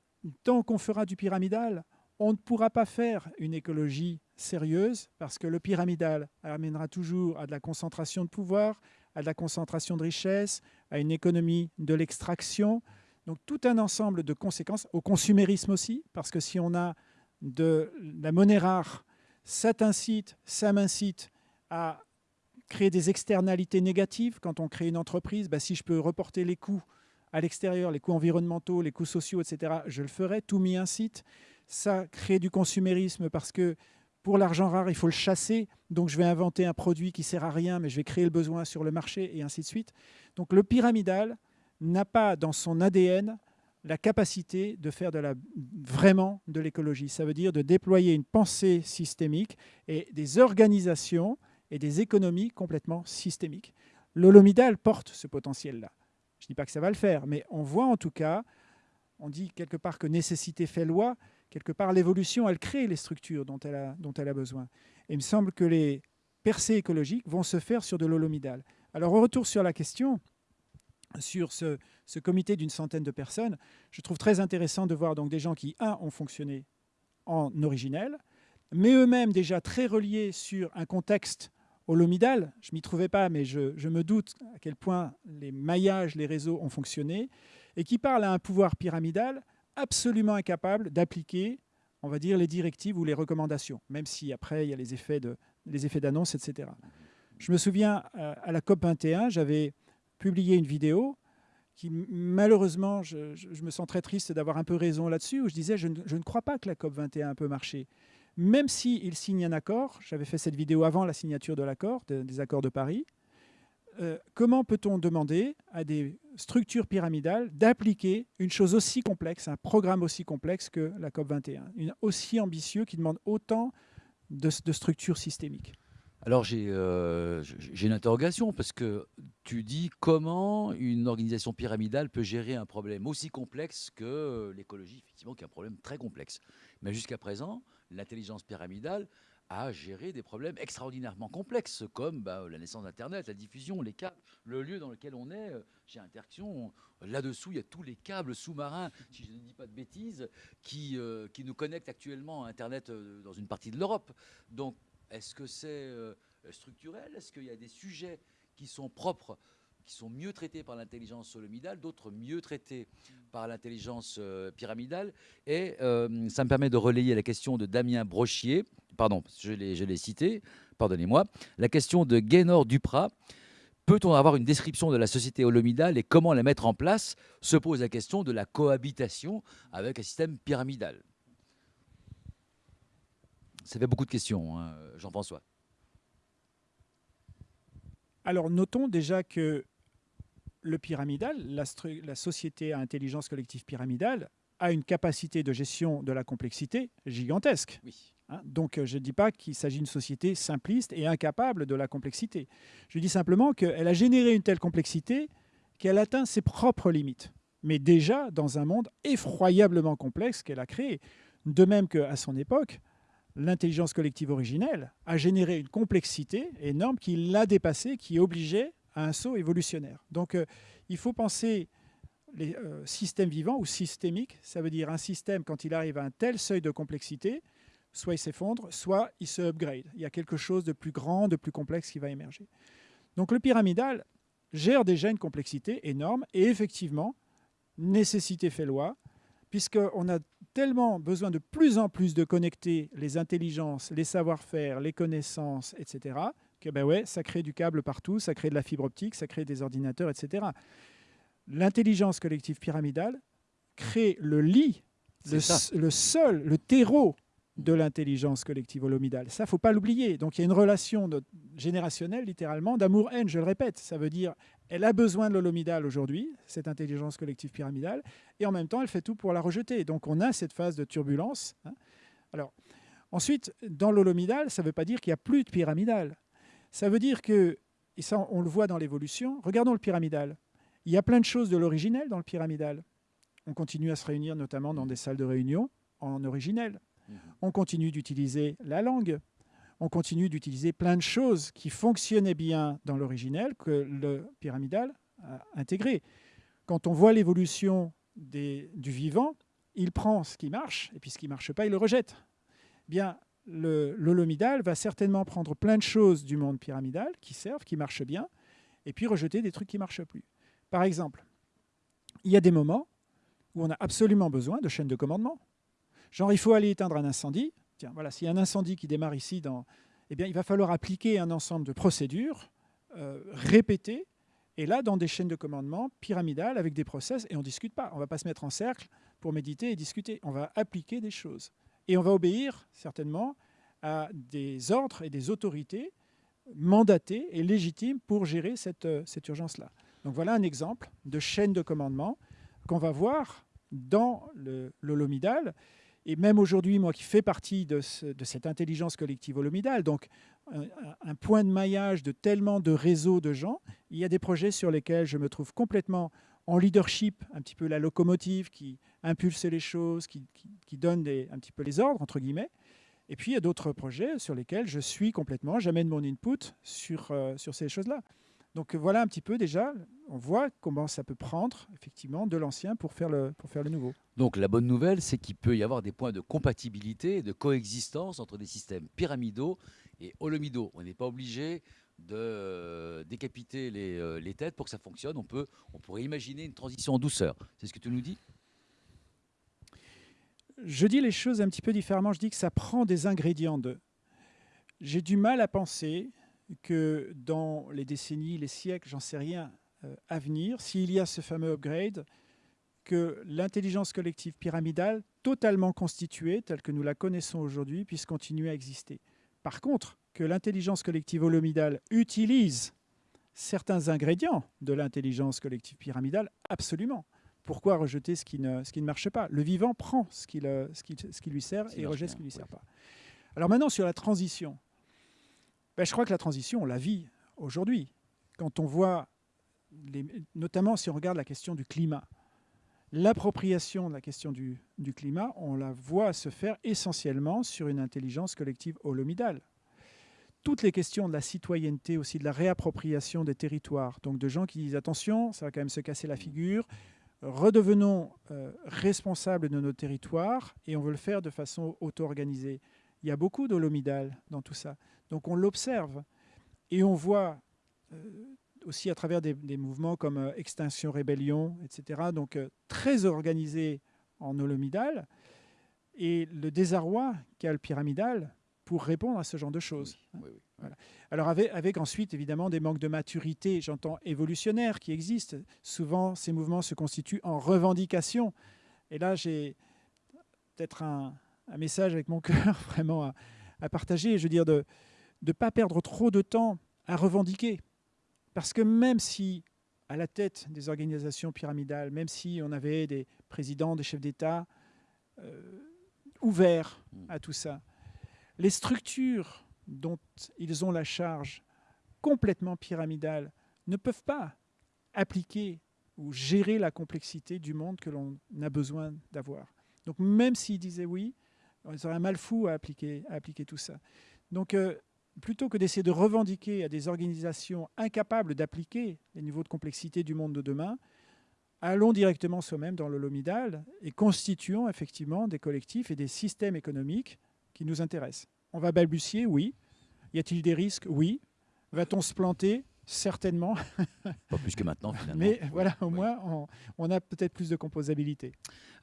tant qu'on fera du pyramidal, on ne pourra pas faire une écologie sérieuse, parce que le pyramidal amènera toujours à de la concentration de pouvoir, à de la concentration de richesse, à une économie de l'extraction. Donc tout un ensemble de conséquences, au consumérisme aussi, parce que si on a de la monnaie rare, ça t'incite, ça m'incite à créer des externalités négatives. Quand on crée une entreprise, bah, si je peux reporter les coûts à l'extérieur, les coûts environnementaux, les coûts sociaux, etc., je le ferai, tout m'y incite. Ça crée du consumérisme parce que pour l'argent rare, il faut le chasser. Donc, je vais inventer un produit qui sert à rien, mais je vais créer le besoin sur le marché et ainsi de suite. Donc, le pyramidal n'a pas dans son ADN la capacité de faire de la, vraiment de l'écologie. Ça veut dire de déployer une pensée systémique et des organisations et des économies complètement systémiques. L'holomidal porte ce potentiel-là. Je ne dis pas que ça va le faire, mais on voit en tout cas, on dit quelque part que nécessité fait loi, quelque part l'évolution, elle crée les structures dont elle, a, dont elle a besoin. Et il me semble que les percées écologiques vont se faire sur de l'holomidal. Alors au retour sur la question, sur ce, ce comité d'une centaine de personnes, je trouve très intéressant de voir donc des gens qui, un, ont fonctionné en originel, mais eux-mêmes déjà très reliés sur un contexte holomidal. Je ne m'y trouvais pas, mais je, je, me doute à quel point les maillages, les réseaux ont fonctionné, et qui parlent à un pouvoir pyramidal absolument incapable d'appliquer, on va dire, les directives ou les recommandations, même si après, il y a les effets d'annonce, etc. Je me souviens, euh, à la COP 21, j'avais publié une vidéo qui, malheureusement, je, me sens très triste d'avoir un peu raison là-dessus, où je disais, je ne, crois pas que la COP 21 peut marcher. Même s'il signe un accord, j'avais fait cette vidéo avant la signature de l'accord, des accords de Paris, euh, comment peut-on demander à des structures pyramidales d'appliquer une chose aussi complexe, un programme aussi complexe que la COP21, une, aussi ambitieux qui demande autant de, structures systémiques? Alors euh, j'ai une interrogation parce que tu dis comment une organisation pyramidale peut gérer un problème aussi complexe que l'écologie, effectivement, qui est un problème très complexe. Mais jusqu'à présent, l'intelligence pyramidale à gérer des problèmes extraordinairement complexes, comme bah, la naissance d'Internet, la diffusion, les câbles, le lieu dans lequel on est, euh, Interaction. Là-dessous, il y a tous les câbles sous-marins, si je ne dis pas de bêtises, qui, euh, qui nous connectent actuellement à Internet euh, dans une partie de l'Europe. Donc, est-ce que c'est structurel? Est-ce qu'il y a des sujets qui sont propres qui sont mieux traités par l'intelligence solomidale, d'autres mieux traités par l'intelligence pyramidale. Et ça me permet de relayer la question de Damien Brochier, pardon, je l'ai cité, pardonnez-moi, la question de Gaynor Duprat. Peut-on avoir une description de la société holomidale et comment la mettre en place? Se pose la question de la cohabitation avec un système pyramidal. Ça fait beaucoup de questions, hein, Jean-François. Alors notons déjà que le pyramidal, la, la, société à intelligence collective pyramidale, a une capacité de gestion de la complexité gigantesque. Oui. Hein, donc euh, je ne dis pas qu'il s'agit d'une société simpliste et incapable de la complexité. Je dis simplement qu'elle a généré une telle complexité qu'elle atteint ses propres limites. Mais déjà dans un monde effroyablement complexe qu'elle a créé. De même qu'à son époque, l'intelligence collective originelle a généré une complexité énorme qui l'a dépassée, qui obligeait à un saut évolutionnaire. Donc euh, il faut penser les euh, systèmes vivants ou systémiques. Ça veut dire un système, quand il arrive à un tel seuil de complexité, soit il s'effondre, soit il se upgrade. Il y a quelque chose de plus grand, de plus complexe qui va émerger. Donc le pyramidal gère déjà une complexité énorme et effectivement, nécessité fait loi, puisqu'on a tellement besoin de plus en plus de connecter les intelligences, les savoir-faire, les connaissances, etc., que ben ouais, ça crée du câble partout, ça crée de la fibre optique, ça crée des ordinateurs, etc. L'intelligence collective pyramidale crée le lit, le, le, seul, le terreau de l'intelligence collective holomidale. Ça, faut pas l'oublier. Donc il y a une relation générationnelle, littéralement, d'amour-haine, je le répète. Ça veut dire elle a besoin de l'holomidale aujourd'hui, cette intelligence collective pyramidale, et en même temps, elle fait tout pour la rejeter. Donc on a cette phase de turbulence. Hein. Alors, ensuite, dans l'holomidale, ça ne veut pas dire qu'il n'y a plus de pyramidale. Ça veut dire que, et ça on le voit dans l'évolution, regardons le pyramidal. Il y a plein de choses de l'originel dans le pyramidal. On continue à se réunir notamment dans des salles de réunion en originel. Mhm. On continue d'utiliser la langue. On continue d'utiliser plein de choses qui fonctionnaient bien dans l'originel que le pyramidal a intégré. Quand on voit l'évolution du vivant, il prend ce qui marche et puis ce qui ne marche pas, il le rejette. Bien, l'holomidal va certainement prendre plein de choses du monde pyramidal qui servent, qui marchent bien, et puis rejeter des trucs qui ne marchent plus. Par exemple, il y a des moments où on a absolument besoin de chaînes de commandement. Genre, il faut aller éteindre un incendie. Tiens, voilà, s'il y a un incendie qui démarre ici, dans, eh bien, il va falloir appliquer un ensemble de procédures euh, répétées, et là, dans des chaînes de commandement pyramidales avec des process, et on ne discute pas. On ne va pas se mettre en cercle pour méditer et discuter. On va appliquer des choses. Et on va obéir, certainement, à des ordres et des autorités mandatées et légitimes pour gérer cette, euh, cette urgence-là. Donc voilà un exemple de chaîne de commandement qu'on va voir dans l'holomidal. Et même aujourd'hui, moi qui fais partie de, de, cette intelligence collective holomidale, donc un, un, point de maillage de tellement de réseaux de gens, il y a des projets sur lesquels je me trouve complètement en leadership, un petit peu la locomotive qui impulse les choses, qui, qui, donne des, un petit peu les ordres, entre guillemets. Et puis il y a d'autres projets sur lesquels je suis complètement, j'amène mon input sur, euh, sur ces choses-là. Donc voilà un petit peu déjà, on voit comment ça peut prendre effectivement de l'ancien pour, faire le, pour faire le nouveau. Donc la bonne nouvelle, c'est qu'il peut y avoir des points de compatibilité de coexistence entre des systèmes pyramidaux et holomidaux. On n'est pas obligé de euh, décapiter les, euh, les, têtes pour que ça fonctionne. On, peut, on pourrait imaginer une transition en douceur. C'est ce que tu nous dis? Je dis les choses un petit peu différemment. Je dis que ça prend des ingrédients de. J'ai du mal à penser que dans les décennies, les siècles, j'en sais rien, euh, à venir, s'il y a ce fameux upgrade, que l'intelligence collective pyramidale, totalement constituée, telle que nous la connaissons aujourd'hui, puisse continuer à exister. Par contre, que l'intelligence collective holomidale utilise certains ingrédients de l'intelligence collective pyramidale, absolument. Pourquoi rejeter ce qui ne, ce qui ne marche pas Le vivant prend ce qui, le, ce qui, ce qui lui sert et rejette ce qui ne lui sert pas. Alors maintenant, sur la transition, ben, je crois que la transition, on la vit aujourd'hui. Quand on voit, les, notamment si on regarde la question du climat, l'appropriation de la question du, du, climat, on la voit se faire essentiellement sur une intelligence collective holomidale. Toutes les questions de la citoyenneté, aussi de la réappropriation des territoires, donc de gens qui disent attention, ça va quand même se casser la figure, redevenons euh, responsables de nos territoires et on veut le faire de façon auto-organisée. Il y a beaucoup d'holomidal dans tout ça. Donc on l'observe et on voit euh, aussi à travers des, mouvements comme euh, Extinction Rébellion, etc., donc très organisés en holomidal, et le désarroi qu'a le pyramidal pour répondre à ce genre de choses. Alors avec, avec, ensuite évidemment des manques de maturité, j'entends évolutionnaires qui existent. Souvent ces mouvements se constituent en revendication. Et là j'ai peut-être un, un, message avec mon cœur vraiment à, à partager. Je veux dire de ne pas perdre trop de temps à revendiquer. Parce que même si, à la tête des organisations pyramidales, même si on avait des présidents, des chefs d'État euh, ouverts hmm. à tout ça, les structures dont ils ont la charge complètement pyramidale ne peuvent pas appliquer ou gérer la complexité du monde que l'on a besoin d'avoir. Donc même s'ils disaient oui, ils auraient un mal fou à appliquer, tout ça. Donc euh, plutôt que d'essayer de revendiquer à des organisations incapables d'appliquer les niveaux de complexité du monde de demain, allons directement soi-même dans l'holomidal et constituons effectivement des collectifs et des systèmes économiques qui nous intéressent. On va balbutier, oui. Y a-t-il des risques? Oui. Va-t-on se planter? Certainement. Pas plus que maintenant, finalement. Mais voilà, au moins, on, a peut-être plus de composabilité.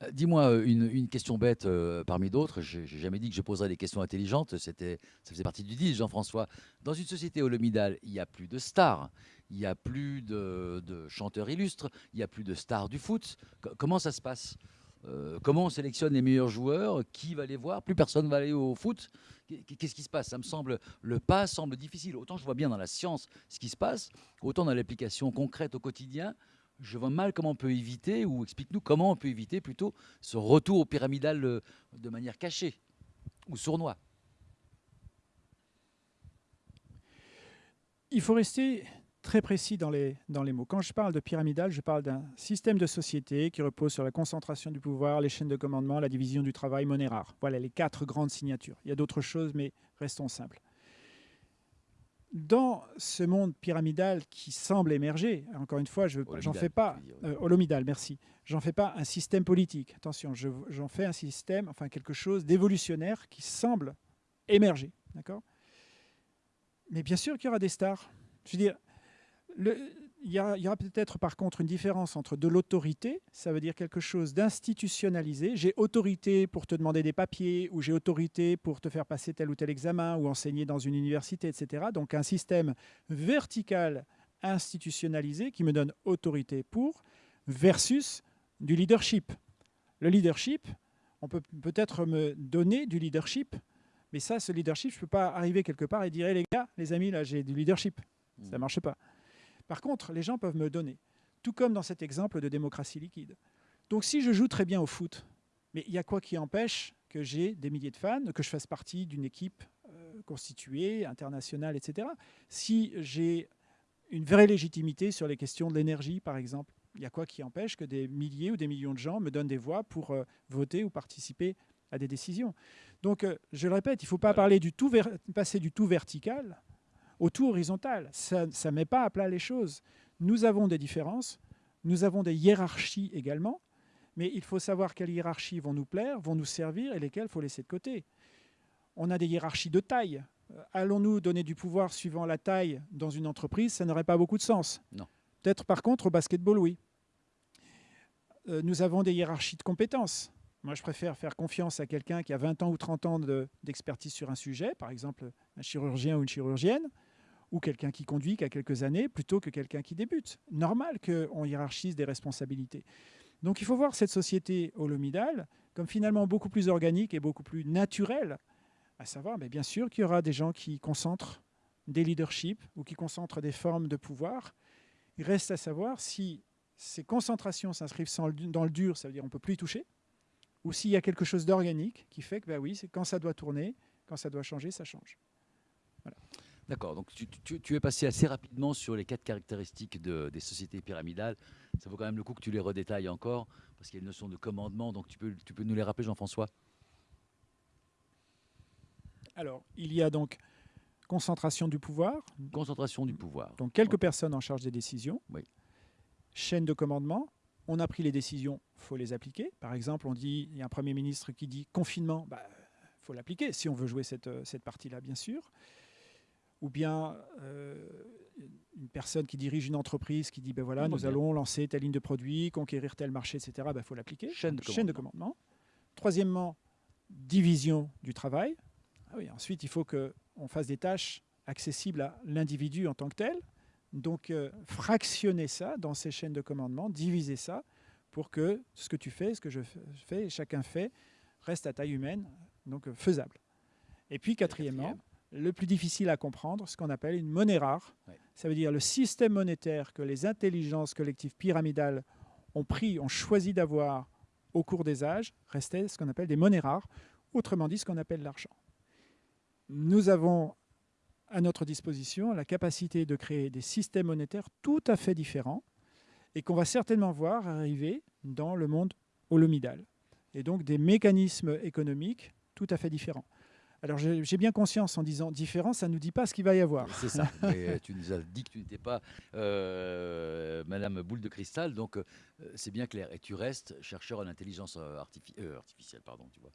Euh, dis-moi euh, une, question bête euh, parmi d'autres. Je n'ai jamais dit que je poserais des questions intelligentes. Ça faisait partie du deal, Jean-François. Dans une société holomidale, il n'y a plus de stars, il n'y a plus de, de, chanteurs illustres, il n'y a plus de stars du foot. comment ça se passe? Euh, comment on sélectionne les meilleurs joueurs Qui va les voir? Plus personne va aller au foot. Qu'est-ce qui se passe? Ça me semble le pas semble difficile. Autant je vois bien dans la science ce qui se passe, autant dans l'application concrète au quotidien, je vois mal comment on peut éviter, ou explique-nous comment on peut éviter plutôt ce retour au pyramidal euh, de manière cachée ou sournois. il faut rester très précis dans les, dans les mots. Quand je parle de pyramidal, je parle d'un système de société qui repose sur la concentration du pouvoir, les chaînes de commandement, la division du travail, monnaie rare. Voilà les quatre grandes signatures. Il y a d'autres choses, mais restons simples. Dans ce monde pyramidal qui semble émerger, encore une fois, je j'en fais pas, euh, holomidal, merci, j'en fais pas un système politique. Attention, j'en fais un système, enfin quelque chose d'évolutionnaire qui semble émerger, d'accord? Mais bien sûr qu'il y aura des stars. Je veux dire, il y, aura peut-être par contre une différence entre de l'autorité, ça veut dire quelque chose d'institutionnalisé. J'ai autorité pour te demander des papiers, ou j'ai autorité pour te faire passer tel ou tel examen, ou enseigner dans une université, etc. Donc un système vertical institutionnalisé qui me donne autorité pour, versus du leadership. Le leadership, on peut peut-être me donner du leadership, mais ça, ce leadership, je ne peux pas arriver quelque part et dire les gars, les amis, là, j'ai du leadership. Ça ne marche pas. Par contre, les gens peuvent me donner, tout comme dans cet exemple de démocratie liquide. Donc si je joue très bien au foot, mais il y a quoi qui empêche que j'ai des milliers de fans, que je fasse partie d'une équipe euh, constituée, internationale, etc. Si j'ai une vraie légitimité sur les questions de l'énergie, par exemple, il y a quoi qui empêche que des milliers ou des millions de gens me donnent des voix pour euh, voter ou participer à des décisions? Donc, euh, je le répète, il ne faut pas parler du tout passer du tout vertical tout horizontal. Ça ne met pas à plat les choses. Nous avons des différences, nous avons des hiérarchies également, mais il faut savoir quelles hiérarchies vont nous plaire, vont nous servir et lesquelles il faut laisser de côté. On a des hiérarchies de taille. Euh, allons-nous donner du pouvoir suivant la taille dans une entreprise? Ça n'aurait pas beaucoup de sens. Non. Peut-être par contre au basketball, oui. Euh, nous avons des hiérarchies de compétences. Moi, je préfère faire confiance à quelqu'un qui a 20 ans ou 30 ans d'expertise sur un sujet, par exemple un chirurgien ou une chirurgienne, ou quelqu'un qui conduit qui a quelques années plutôt que quelqu'un qui débute. Normal qu'on hiérarchise des responsabilités. Donc il faut voir cette société holomidale comme finalement beaucoup plus organique et beaucoup plus naturelle, à savoir mais bien sûr qu'il y aura des gens qui concentrent des leaderships ou qui concentrent des formes de pouvoir. Il reste à savoir si ces concentrations s'inscrivent dans le dur, ça veut dire on ne peut plus y toucher, ou s'il y a quelque chose d'organique qui fait que bah oui, quand ça doit tourner, quand ça doit changer, ça change. Voilà. D'accord, donc tu, es passé assez rapidement sur les quatre caractéristiques des sociétés pyramidales. Ça vaut quand même le coup que tu les redétailles encore, parce qu'il y a une notion de commandement, donc tu peux, tu peux nous les rappeler, Jean-François? Alors, il y a donc concentration du pouvoir. Concentration du pouvoir. Donc quelques personnes en charge des décisions. Oui. Chaîne de commandement. On a pris les décisions, il faut les appliquer. Par exemple, on dit, il y a un Premier ministre qui dit confinement, il bah, faut l'appliquer si on veut jouer cette, cette partie-là, bien sûr ou bien euh, une personne qui dirige une entreprise qui dit ben voilà, nous allons lancer telle ligne de produit, conquérir tel marché, etc. Il ben, faut l'appliquer. Chaîne, de commandement. Troisièmement, division du travail. Ah oui, ensuite, il faut qu'on fasse des tâches accessibles à l'individu en tant que tel. Donc, euh, fractionner ça dans ces chaînes de commandement, diviser ça pour que ce que tu fais, ce que je fais, chacun fait, reste à taille humaine, donc euh, faisable. Et puis, quatrièmement, le plus difficile à comprendre, ce qu'on appelle une monnaie rare. Ça veut dire le système monétaire que les intelligences collectives pyramidales ont pris, ont choisi d'avoir au cours des âges, restait ce qu'on appelle des monnaies rares, autrement dit ce qu'on appelle l'argent. Nous avons à notre disposition la capacité de créer des systèmes monétaires tout à fait différents et qu'on va certainement voir arriver dans le monde holomidal. Et donc des mécanismes économiques tout à fait différents. Alors j'ai bien conscience en disant différent, ça ne nous dit pas ce qu'il va y avoir. C'est ça. Mais tu nous as dit que tu n'étais pas euh, Madame Boule de Cristal, donc euh, c'est bien clair. Et tu restes chercheur en intelligence euh, artificielle, pardon, tu vois.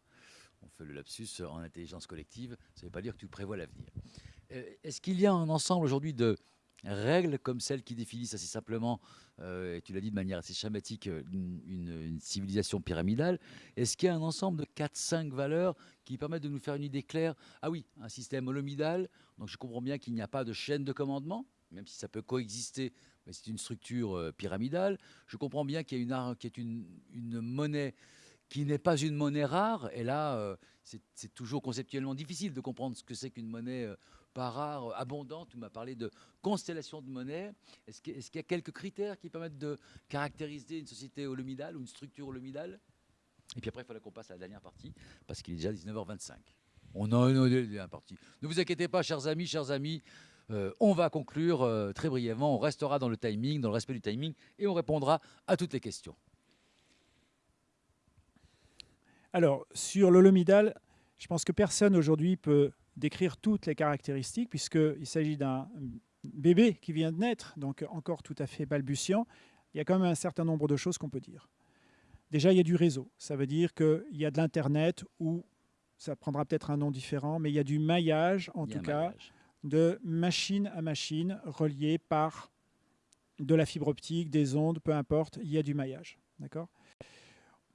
On fait le lapsus en intelligence collective. Ça ne veut pas dire que tu prévois l'avenir. Est-ce qu'il y a un ensemble aujourd'hui de règles comme celles qui définissent assez simplement, euh, et tu l'as dit de manière assez schématique, euh, une, civilisation pyramidale, est-ce qu'il y a un ensemble de 4-5 valeurs qui permettent de nous faire une idée claire? Ah oui, un système holomidal, donc je comprends bien qu'il n'y a pas de chaîne de commandement, même si ça peut coexister, mais c'est une structure euh, pyramidale. Je comprends bien qu'il y a une, qui est une, une monnaie qui n'est pas une monnaie rare, et là, c'est toujours conceptuellement difficile de comprendre ce que c'est qu'une monnaie rare, abondante. Tu m'as parlé de constellation de monnaie. Est-ce qu'il y a quelques critères qui permettent de caractériser une société holomidale ou une structure holomidale? Et puis après, il faudra qu'on passe à la dernière partie, parce qu'il est déjà 19h25. On a une partie. Ne vous inquiétez pas, chers amis, chers amis. Euh, on va conclure euh, très brièvement. On restera dans le timing, dans le respect du timing, et on répondra à toutes les questions. Alors, sur l'holomidal, je pense que personne aujourd'hui peut décrire toutes les caractéristiques, puisqu'il s'agit d'un bébé qui vient de naître, donc encore tout à fait balbutiant. Il y a quand même un certain nombre de choses qu'on peut dire. Déjà, il y a du réseau. Ça veut dire qu'il y a de l'Internet ou ça prendra peut-être un nom différent, mais il y a du maillage, en tout cas, maillage. de machine à machine relié par de la fibre optique, des ondes, peu importe, il y a du maillage. D'accord?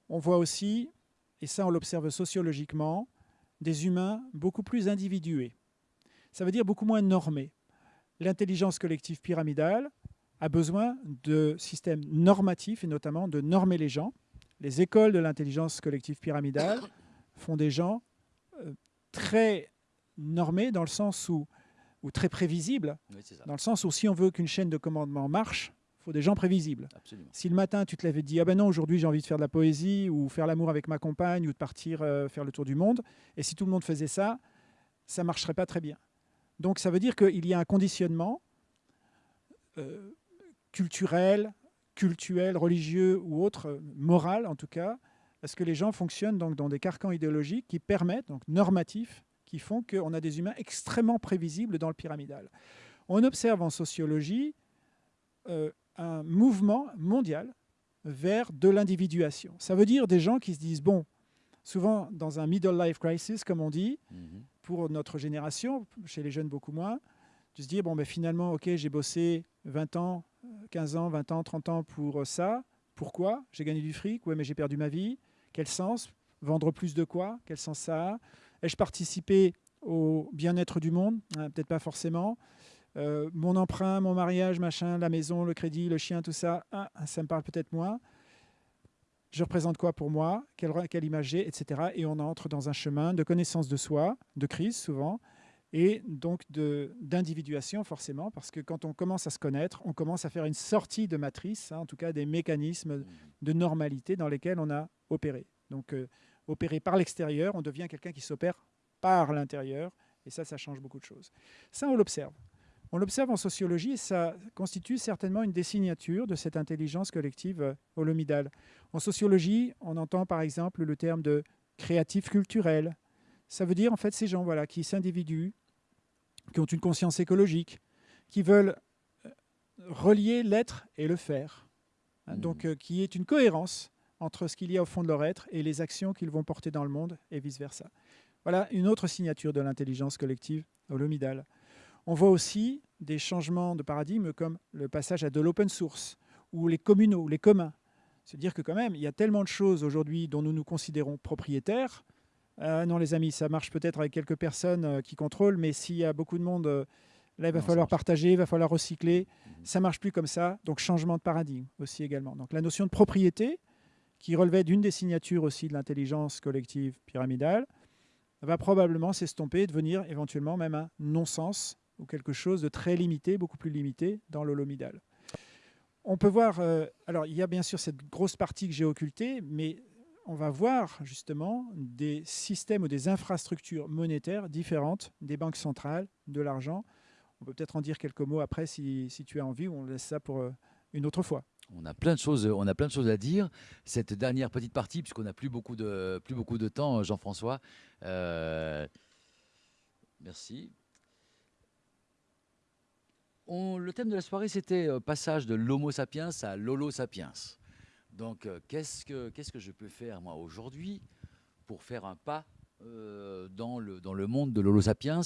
On voit aussi, et ça on l'observe sociologiquement, des humains beaucoup plus individués. Ça veut dire beaucoup moins normés. L'intelligence collective pyramidale a besoin de systèmes normatifs et notamment de normer les gens. Les écoles de l'intelligence collective pyramidale font des gens euh, très normés dans le sens où, ou très prévisibles, Oui, dans le sens où si on veut qu'une chaîne de commandement marche, faut des gens prévisibles. Absolument. Si le matin tu te te dis ah ben non aujourd'hui j'ai envie de faire de la poésie ou faire l'amour avec ma compagne ou de partir euh, faire le tour du monde, et si tout le monde faisait ça, ça marcherait pas très bien. Donc ça veut dire qu'il y a un conditionnement euh, culturel, cultuel, religieux ou autre, euh, moral en tout cas, à ce que les gens fonctionnent donc dans des carcans idéologiques qui permettent, donc normatifs, qui font qu'on a des humains extrêmement prévisibles dans le pyramidal. On observe en sociologie euh, un mouvement mondial vers de l'individuation. Ça veut dire des gens qui se disent, bon, souvent dans un middle life crisis, comme on dit, Mhm. pour notre génération, chez les jeunes beaucoup moins, de se dire, bon, ben, finalement, ok, j'ai bossé 20 ans, euh, 15 ans, 20 ans, 30 ans pour ça. Pourquoi? J'ai gagné du fric, ouais, mais j'ai perdu ma vie. Quel sens? Vendre plus de quoi? Quel sens ça a? Ai-je participé au bien-être du monde? Hein, Peut-être pas forcément. Euh, mon emprunt, mon mariage, machin, la maison, le crédit, le chien, tout ça, ah, ça me parle peut-être moins. Je représente quoi pour moi? Quelle, quelle image j'ai, etc. Et on entre dans un chemin de connaissance de soi, de crise souvent, et donc d'individuation forcément, parce que quand on commence à se connaître, on commence à faire une sortie de matrice, hein, en tout cas des mécanismes Mhm. de normalité dans lesquels on a opéré. Donc euh, opéré par l'extérieur, on devient quelqu'un qui s'opère par l'intérieur, et ça, ça change beaucoup de choses. Ça, on l'observe. On l'observe en sociologie et ça constitue certainement une des signatures de cette intelligence collective euh, holomidale. En sociologie, on entend par exemple le terme de créatif culturel. Ça veut dire en fait ces gens voilà, qui s'individuent, qui ont une conscience écologique, qui veulent euh, relier l'être et le faire. Hein. Donc euh, qui est une cohérence entre ce qu'il y a au fond de leur être et les actions qu'ils vont porter dans le monde et vice-versa. Voilà une autre signature de l'intelligence collective holomidale. On voit aussi des changements de paradigme comme le passage à de l'open source ou les communaux, les communs. Se dire que quand même, il y a tellement de choses aujourd'hui dont nous nous considérons propriétaires. Euh, non les amis, ça marche peut-être avec quelques personnes euh, qui contrôlent, mais s'il y a beaucoup de monde, euh, là il va Non, falloir partager, il va falloir recycler. Mhm. Ça marche plus comme ça, donc changement de paradigme aussi également. Donc la notion de propriété, qui relevait d'une des signatures aussi de l'intelligence collective pyramidale, va probablement s'estomper et devenir éventuellement même un non-sens ou quelque chose de très limité, beaucoup plus limité dans l'holomidal. On peut voir, euh, alors il y a bien sûr cette grosse partie que j'ai occultée, mais on va voir justement des systèmes ou des infrastructures monétaires différentes des banques centrales, de l'argent. On peut peut-être en dire quelques mots après si, si tu as envie, on laisse ça pour euh, une autre fois. On a plein de choses, on a plein de choses à dire. Cette dernière petite partie, puisqu'on n'a plus beaucoup de plus beaucoup de temps, Jean-François. euh, merci. Le thème de la soirée, c'était euh, passage de l'Homo sapiens à l'Holo sapiens. Donc, euh, qu'est-ce que qu'est-ce que je peux faire moi aujourd'hui pour faire un pas euh, dans le dans le monde de l'Holo sapiens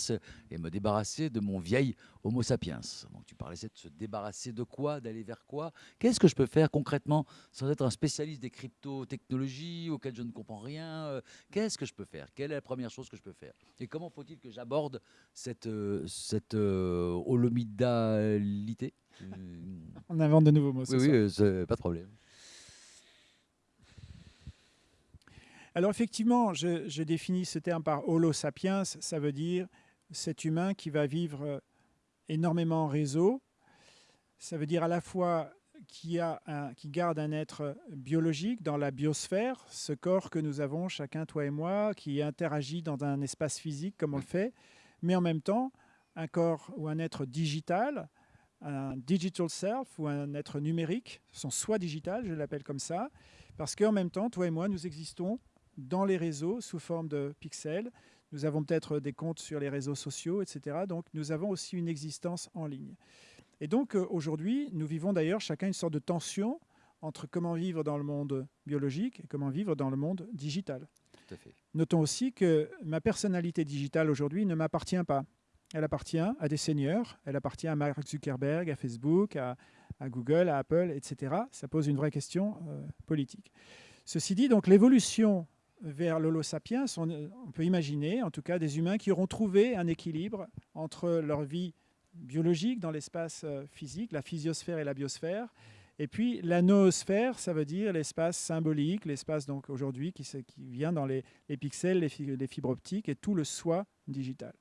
et me débarrasser de mon vieil Homo sapiens. Donc, tu parlais de se débarrasser de quoi, d'aller vers quoi? Qu'est-ce que je peux faire concrètement sans être un spécialiste des crypto-technologies auxquelles je ne comprends rien euh, Qu'est-ce que je peux faire? Quelle est la première chose que je peux faire? Et comment faut-il que j'aborde cette, euh, cette holomidalité? On invente de nouveaux mots. Oui, oui, pas de problème. Alors effectivement, je, définis ce terme par holo sapiens, ça veut dire cet humain qui va vivre euh, énormément en réseau. Ça veut dire à la fois qui, qui garde un être biologique dans la biosphère, ce corps que nous avons chacun, toi et moi, qui interagit dans un espace physique comme on le fait, mais en même temps, un corps ou un être digital, un digital self ou un être numérique, son soi digital, je l'appelle comme ça, parce qu'en même temps, toi et moi, nous existons dans les réseaux sous forme de pixels. Nous avons peut-être des comptes sur les réseaux sociaux, etc. Donc nous avons aussi une existence en ligne. Et donc euh, aujourd'hui, nous vivons d'ailleurs chacun une sorte de tension entre comment vivre dans le monde biologique et comment vivre dans le monde digital. Notons aussi que ma personnalité digitale aujourd'hui ne m'appartient pas. Elle appartient à des seigneurs, elle appartient à Mark Zuckerberg, à Facebook, à, Google, à Apple, etc. Ça pose une vraie question euh, politique. Ceci dit, donc l'évolution vers l'Holo sapiens, on, peut imaginer en tout cas des humains qui auront trouvé un équilibre entre leur vie biologique dans l'espace euh, physique, la physiosphère et la biosphère, et puis la noosphère, ça veut dire l'espace symbolique, l'espace donc aujourd'hui qui, vient dans les, pixels, les, fibres optiques et tout le soi digital.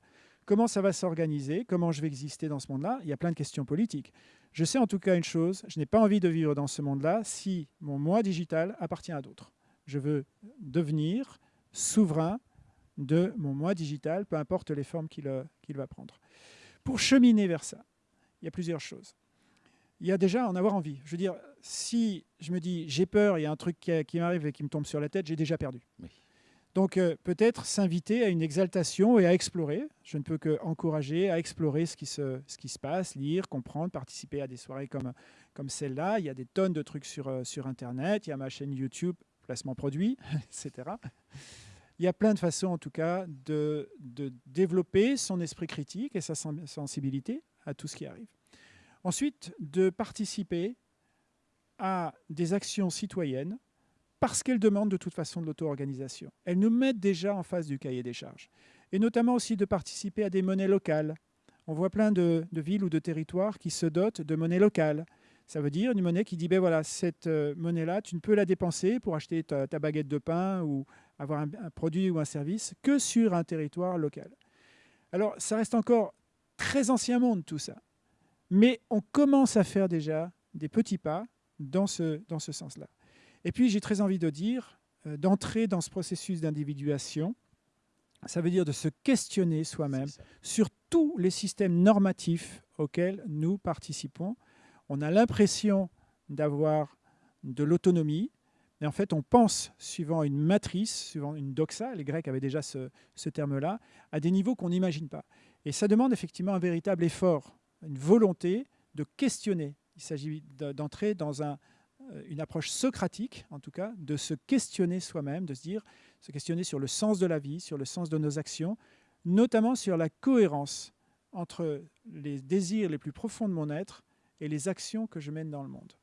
Comment ça va s'organiser? Comment je vais exister dans ce monde-là? Il y a plein de questions politiques. Je sais en tout cas une chose, je n'ai pas envie de vivre dans ce monde-là si mon moi digital appartient à d'autres. Je veux devenir souverain de mon moi digital, peu importe les formes qu'il va prendre. Pour cheminer vers ça, il y a plusieurs choses il y a déjà en avoir envie. Je veux dire, si je me dis j'ai peur, il y a un truc qui, m'arrive et qui me tombe sur la tête, j'ai déjà perdu. Donc euh, peut-être s'inviter à une exaltation et à explorer. Je ne peux qu'encourager à explorer ce qui, se, ce qui se passe, lire, comprendre, participer à des soirées comme, comme celle-là. Il y a des tonnes de trucs sur, euh, sur Internet, il y a ma chaîne YouTube, placement produit, etc. Il y a plein de façons en tout cas de, de développer son esprit critique et sa sensibilité à tout ce qui arrive. Ensuite, de participer à des actions citoyennes parce qu'elles demandent de toute façon de l'auto-organisation. Elles nous mettent déjà en face du cahier des charges. Et notamment aussi de participer à des monnaies locales. On voit plein de, villes ou de territoires qui se dotent de monnaies locales. Ça veut dire une monnaie qui dit, ben voilà, cette euh, monnaie-là, tu ne peux la dépenser pour acheter ta, baguette de pain ou avoir un, un, produit ou un service que sur un territoire local. Alors, ça reste encore très ancien monde tout ça. Mais on commence à faire déjà des petits pas dans ce, dans ce sens-là. Et puis, j'ai très envie de dire, euh, d'entrer dans ce processus d'individuation, ça veut dire de se questionner soi-même sur tous les systèmes normatifs auxquels nous participons. On a l'impression d'avoir de l'autonomie, mais en fait, on pense, suivant une matrice, suivant une doxa, les Grecs avaient déjà ce, terme-là, à des niveaux qu'on n'imagine pas. Et ça demande effectivement un véritable effort une volonté de questionner. Il s'agit d'entrer dans euh, une approche socratique, en tout cas, de se questionner soi-même, de se dire, se questionner sur le sens de la vie, sur le sens de nos actions, notamment sur la cohérence entre les désirs les plus profonds de mon être et les actions que je mène dans le monde.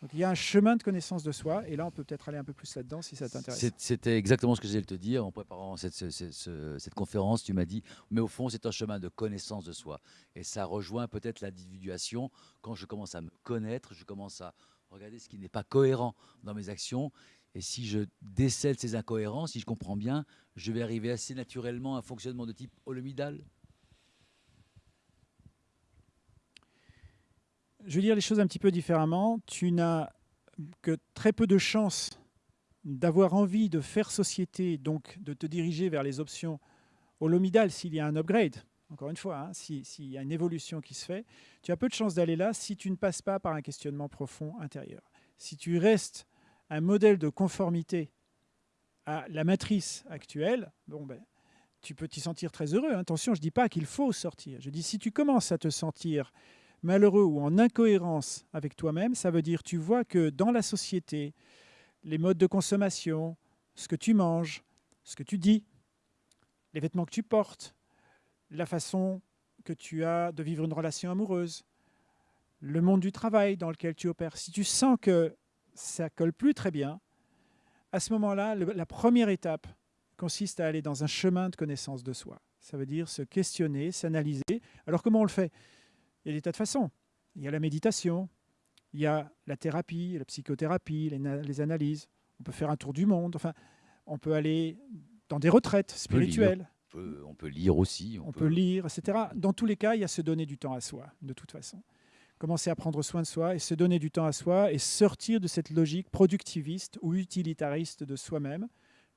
Donc, il y a un chemin de connaissance de soi, et là, on peut peut-être aller un peu plus là-dedans si ça t'intéresse. C'était exactement ce que j'allais te dire en préparant cette, conférence. Tu m'as dit, mais au fond, c'est un chemin de connaissance de soi. Et ça rejoint peut-être l'individuation. Quand je commence à me connaître, je commence à regarder ce qui n'est pas cohérent dans mes actions. Et si je décèle ces incohérences, si je comprends bien, je vais arriver assez naturellement à un fonctionnement de type holomidal. Je vais dire les choses un petit peu différemment. Tu n'as que très peu de chances d'avoir envie de faire société, donc de te diriger vers les options holomidales s'il y a un upgrade. Encore une fois, hein, s'il y a une évolution qui se fait, tu as peu de chances d'aller là si tu ne passes pas par un questionnement profond intérieur. Si tu restes un modèle de conformité à la matrice actuelle, bon ben, tu peux t'y sentir très heureux. Attention, je ne dis pas qu'il faut sortir. Je dis si tu commences à te sentir malheureux ou en incohérence avec toi-même, ça veut dire tu vois que dans la société, les modes de consommation, ce que tu manges, ce que tu dis, les vêtements que tu portes, la façon que tu as de vivre une relation amoureuse, le monde du travail dans lequel tu opères, si tu sens que ça colle plus très bien, à ce moment-là, la première étape consiste à aller dans un chemin de connaissance de soi. Ça veut dire se questionner, s'analyser. Alors comment on le fait? Il y a des tas de façons. Il y a la méditation, il y a la thérapie, la psychothérapie, les, analyses. On peut faire un tour du monde. Enfin, on peut aller dans des retraites spirituelles. On peut, lire aussi. On, peut... lire, etc. Dans tous les cas, il y a se donner du temps à soi, de toute façon. Commencer à prendre soin de soi et se donner du temps à soi et sortir de cette logique productiviste ou utilitariste de soi-même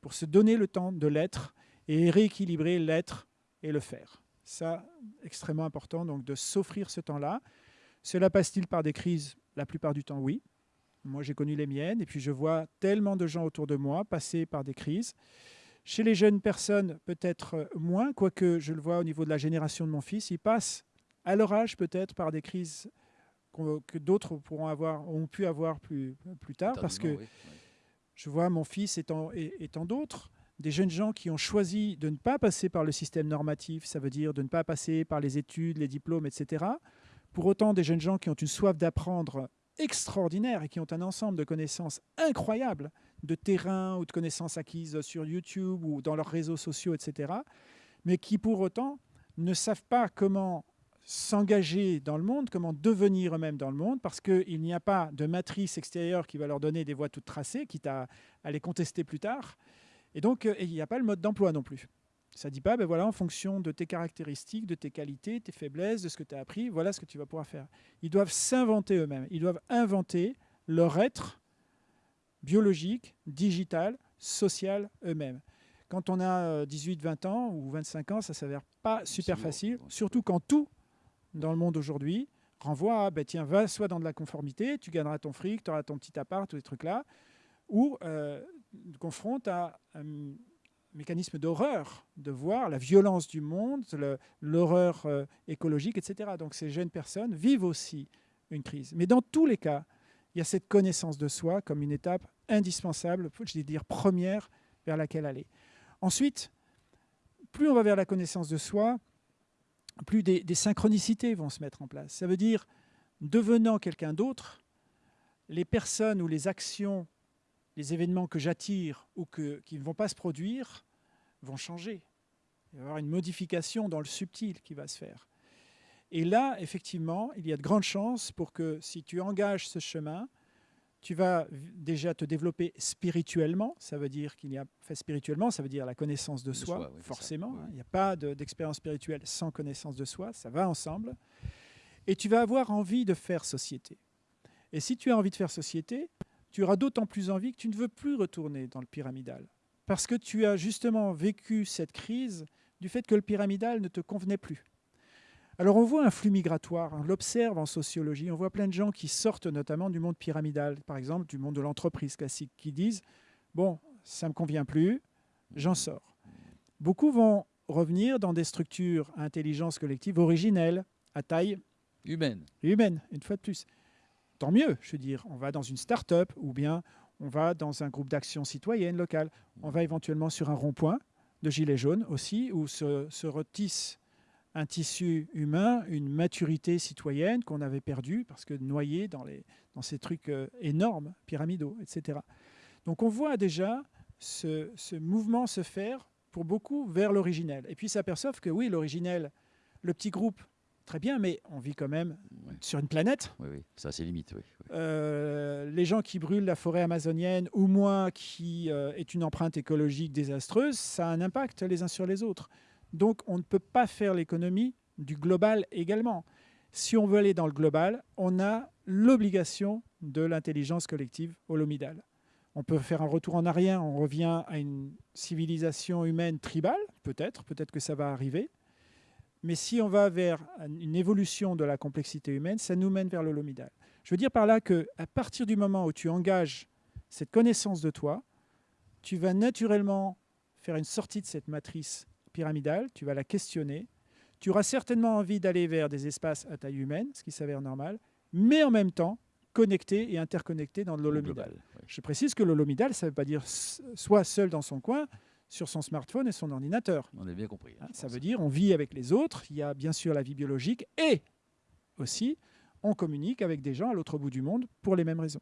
pour se donner le temps de l'être et rééquilibrer l'être et le faire. Ça, extrêmement important, donc de s'offrir ce temps-là. Cela passe-t-il par des crises? La plupart du temps, oui. Moi, j'ai connu les miennes, et puis je vois tellement de gens autour de moi passer par des crises. Chez les jeunes personnes, peut-être moins, quoique je le vois au niveau de la génération de mon fils, ils passent à leur âge peut-être par des crises que d'autres pourront avoir, ont pu avoir plus, plus tard, parce que je vois mon fils étant, étant d'autres, des jeunes gens qui ont choisi de ne pas passer par le système normatif, ça veut dire de ne pas passer par les études, les diplômes, etc. Pour autant, des jeunes gens qui ont une soif d'apprendre extraordinaire et qui ont un ensemble de connaissances incroyables, de terrain ou de connaissances acquises sur YouTube ou dans leurs réseaux sociaux, etc., mais qui pour autant ne savent pas comment s'engager dans le monde, comment devenir eux-mêmes dans le monde, parce qu'il n'y a pas de matrice extérieure qui va leur donner des voies toutes tracées, quitte à, à les contester plus tard. Et donc, euh, il n'y a pas le mode d'emploi non plus. Ça ne dit pas, ben voilà, en fonction de tes caractéristiques, de tes qualités, tes faiblesses, de ce que tu as appris, voilà ce que tu vas pouvoir faire. Ils doivent s'inventer eux-mêmes. Ils doivent inventer leur être biologique, digital, social eux-mêmes. Quand on a 18, euh, 20 ans ou 25 ans, ça ne s'avère pas super facile, surtout quand tout dans le monde aujourd'hui renvoie à, ben tiens, va soit dans de la conformité, tu gagneras ton fric, tu auras ton petit appart, tous les trucs-là, ou euh, confronte à un mécanisme d'horreur, de voir la violence du monde, l'horreur euh, écologique, etc. Donc ces jeunes personnes vivent aussi une crise. Mais dans tous les cas, il y a cette connaissance de soi comme une étape indispensable, je vais dire première, vers laquelle aller. Ensuite, plus on va vers la connaissance de soi, plus des, synchronicités vont se mettre en place. Ça veut dire, devenant quelqu'un d'autre, les personnes ou les actions, les événements que j'attire ou que, qui ne vont pas se produire vont changer. Il va y avoir une modification dans le subtil qui va se faire. Et là, effectivement, il y a de grandes chances pour que si tu engages ce chemin, tu vas déjà te développer spirituellement. Ça veut dire qu'il y a fait spirituellement, ça veut dire la connaissance de, soi, forcément. Il n'y a pas d'expérience spirituelle sans connaissance de soi, ça va ensemble. Et tu vas avoir envie de faire société. Et si tu as envie de faire société, tu auras d'autant plus envie que tu ne veux plus retourner dans le pyramidal. Parce que tu as justement vécu cette crise du fait que le pyramidal ne te convenait plus. Alors on voit un flux migratoire, on l'observe en sociologie, on voit plein de gens qui sortent notamment du monde pyramidal, par exemple du monde de l'entreprise classique, qui disent « bon, ça ne me convient plus, j'en sors ». Beaucoup vont revenir dans des structures à intelligence collective originelles, à taille humaine. Humaine, une fois de plus. Tant mieux, je veux dire, on va dans une start-up ou bien on va dans un groupe d'action citoyenne locale. On va éventuellement sur un rond-point de gilets jaunes aussi, où se, se retissent un tissu humain, une maturité citoyenne qu'on avait perdue parce que noyé dans ces trucs euh, énormes, pyramidaux, etc. Donc on voit déjà ce, ce mouvement se faire pour beaucoup vers l'originel. Et puis s'aperçoivent que oui, l'originel, le petit groupe, très bien, mais on vit quand même sur une planète. Oui, oui, ça c'est limite. Oui, euh, les gens qui brûlent la forêt amazonienne ou moi qui euh, est une empreinte écologique désastreuse, ça a un impact les uns sur les autres. Donc on ne peut pas faire l'économie du global également. Si on veut aller dans le global, on a l'obligation de l'intelligence collective holomidale. On peut faire un retour en arrière, on revient à une civilisation humaine tribale, peut-être, peut-être que ça va arriver. Mais si on va vers une évolution de la complexité humaine, ça nous mène vers l'holomidal. Je veux dire par là qu'à partir du moment où tu engages cette connaissance de toi, tu vas naturellement faire une sortie de cette matrice pyramidale, tu vas la questionner. Tu auras certainement envie d'aller vers des espaces à taille humaine, ce qui s'avère normal, mais en même temps connecté et interconnecté dans l'holomidal. Je précise que l'holomidal, ça ne veut pas dire soit seul dans son coin, sur son smartphone et son ordinateur. On a bien compris. Hein, ça veut dire on vit avec les autres, il y a bien sûr la vie biologique et aussi on communique avec des gens à l'autre bout du monde pour les mêmes raisons.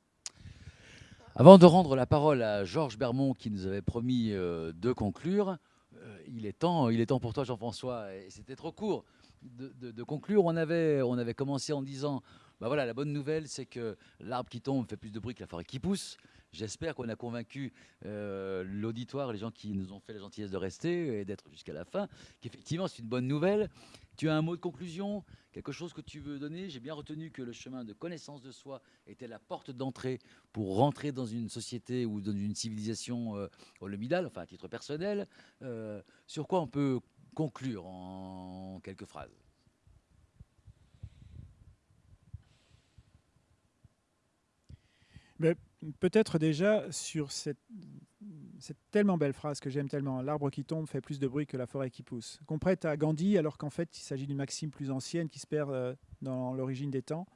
Avant de rendre la parole à Georges Bermond qui nous avait promis euh, de conclure, euh, il, est temps, il est temps pour toi, Jean-François, et c'était trop court de, conclure. On avait, on avait commencé en disant bah voilà, la bonne nouvelle, c'est que l'arbre qui tombe fait plus de bruit que la forêt qui pousse. J'espère qu'on a convaincu euh, l'auditoire, les gens qui nous ont fait la gentillesse de rester et d'être jusqu'à la fin, qu'effectivement c'est une bonne nouvelle. Tu as un mot de conclusion, quelque chose que tu veux donner? J'ai bien retenu que le chemin de connaissance de soi était la porte d'entrée pour rentrer dans une société ou dans une civilisation euh, holomidale, enfin à titre personnel. Euh, sur quoi on peut conclure en quelques phrases? Peut-être déjà sur cette, tellement belle phrase que j'aime tellement, l'arbre qui tombe fait plus de bruit que la forêt qui pousse, qu'on prête à Gandhi alors qu'en fait il s'agit d'une maxime plus ancienne qui se perd euh, dans l'origine des temps.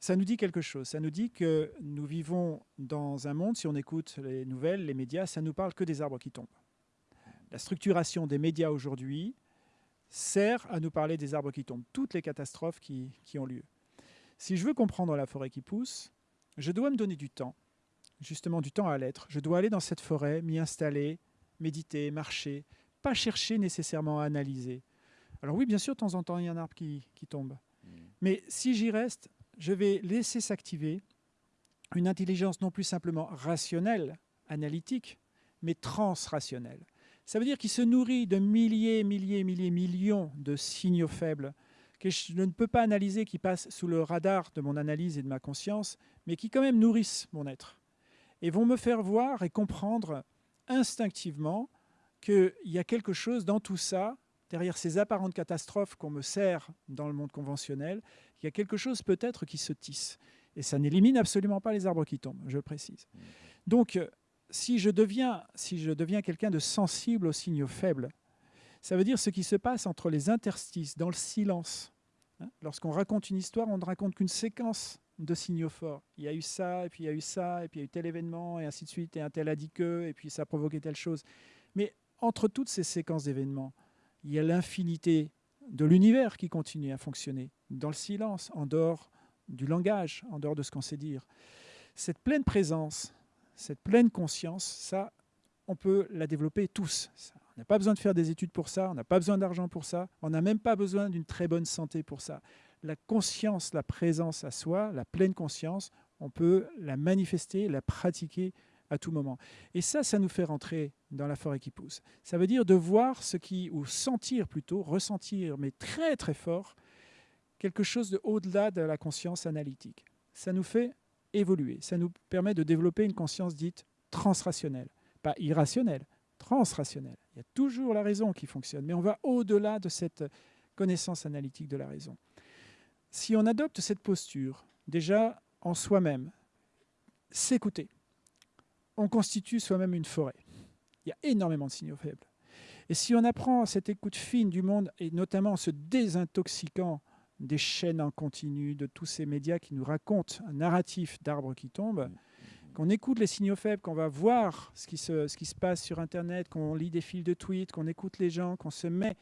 Ça nous dit quelque chose, ça nous dit que nous vivons dans un monde, si on écoute les nouvelles, les médias, ça nous parle que des arbres qui tombent. La structuration des médias aujourd'hui sert à nous parler des arbres qui tombent, toutes les catastrophes qui ont lieu. Si je veux comprendre la forêt qui pousse, je dois me donner du temps, justement du temps à l'être. Je dois aller dans cette forêt, m'y installer, méditer, marcher, pas chercher nécessairement à analyser. Alors oui, bien sûr, de temps en temps, il y a un arbre qui, tombe. Mm. Mais si j'y reste, je vais laisser s'activer une intelligence non plus simplement rationnelle, analytique, mais transrationnelle. Ça veut dire qu'il se nourrit de milliers, milliers, milliers, millions de signaux faibles que je ne peux pas analyser, qui passent sous le radar de mon analyse et de ma conscience, mais qui quand même nourrissent mon être et vont me faire voir et comprendre instinctivement qu'il y a quelque chose dans tout ça, derrière ces apparentes catastrophes qu'on me sert dans le monde conventionnel, il y a quelque chose peut-être qui se tisse. Et ça n'élimine absolument pas les arbres qui tombent, je précise. Donc, si je deviens, si je deviens quelqu'un de sensible aux signaux faibles, ça veut dire ce qui se passe entre les interstices, dans le silence. Hein, lorsqu'on raconte une histoire, on ne raconte qu'une séquence de signaux forts. Il y a eu ça, et puis il y a eu ça, et puis il y a eu tel événement, et ainsi de suite, et un tel a dit que, et puis ça a provoqué telle chose. Mais entre toutes ces séquences d'événements, il y a l'infinité de l'univers qui continue à fonctionner, dans le silence, en dehors du langage, en dehors de ce qu'on sait dire. Cette pleine présence, cette pleine conscience, ça, on peut la développer tous. On n'a pas besoin de faire des études pour ça, on n'a pas besoin d'argent pour ça, on n'a même pas besoin d'une très bonne santé pour ça la conscience, la présence à soi, la pleine conscience, on peut la manifester, la pratiquer à tout moment. Et ça, ça nous fait rentrer dans la forêt qui pousse. Ça veut dire de voir ce qui, ou sentir plutôt, ressentir, mais très très fort, quelque chose de au-delà de la conscience analytique. Ça nous fait évoluer, ça nous permet de développer une conscience dite transrationnelle, pas irrationnelle, transrationnelle. Il y a toujours la raison qui fonctionne, mais on va au-delà de cette connaissance analytique de la raison. Si on adopte cette posture, déjà en soi-même, s'écouter, on constitue soi-même une forêt. Il y a énormément de signaux faibles. Et si on apprend cette écoute fine du monde, et notamment en se désintoxiquant des chaînes en continu, de tous ces médias qui nous racontent un narratif d'arbres qui tombent, qu'on écoute les signaux faibles, qu'on va voir ce qui, se, passe sur Internet, qu'on lit des fils de tweets, qu'on écoute les gens, qu'on se met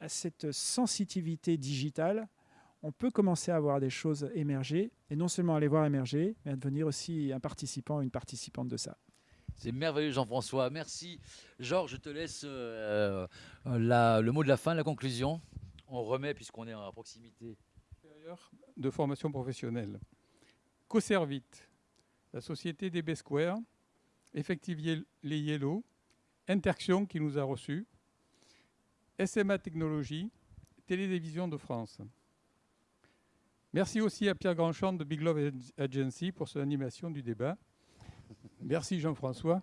à cette sensitivité digitale, on peut commencer à voir des choses émerger, et non seulement à les voir émerger, mais à devenir aussi un participant, une participante de ça. C'est merveilleux Jean-François, merci. Georges, je te laisse euh, euh, le mot de la fin, la conclusion. On remet, puisqu'on est à proximité. De formation professionnelle. Coservit, la société des B-Square, Effectivier les Yellow, Interxion qui nous a reçus, SMA Technologies, Télévision de France. Merci aussi à Pierre Grandchamp de Big Love Agency pour son animation du débat. Merci Jean-François.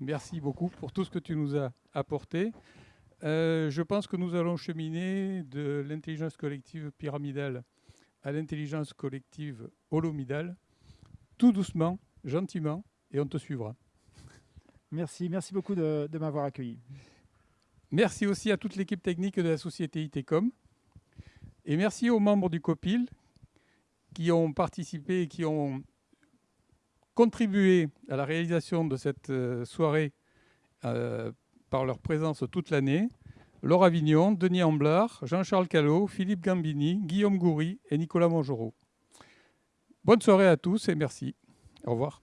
Merci beaucoup pour tout ce que tu nous as apporté. Euh, je pense que nous allons cheminer de l'intelligence collective pyramidale à l'intelligence collective holomidale, tout doucement, gentiment, et on te suivra. Merci, merci beaucoup de, de m'avoir accueilli. Merci aussi à toute l'équipe technique de la société ITECOM. Et merci aux membres du COPIL qui ont participé, qui ont contribué à la réalisation de cette euh, soirée euh, par leur présence toute l'année. Laure Avignon, Denis Amblard, Jean-Charles Callot, Philippe Gambini, Guillaume Goury et Nicolas Mongereau. Bonne soirée à tous et merci. Au revoir.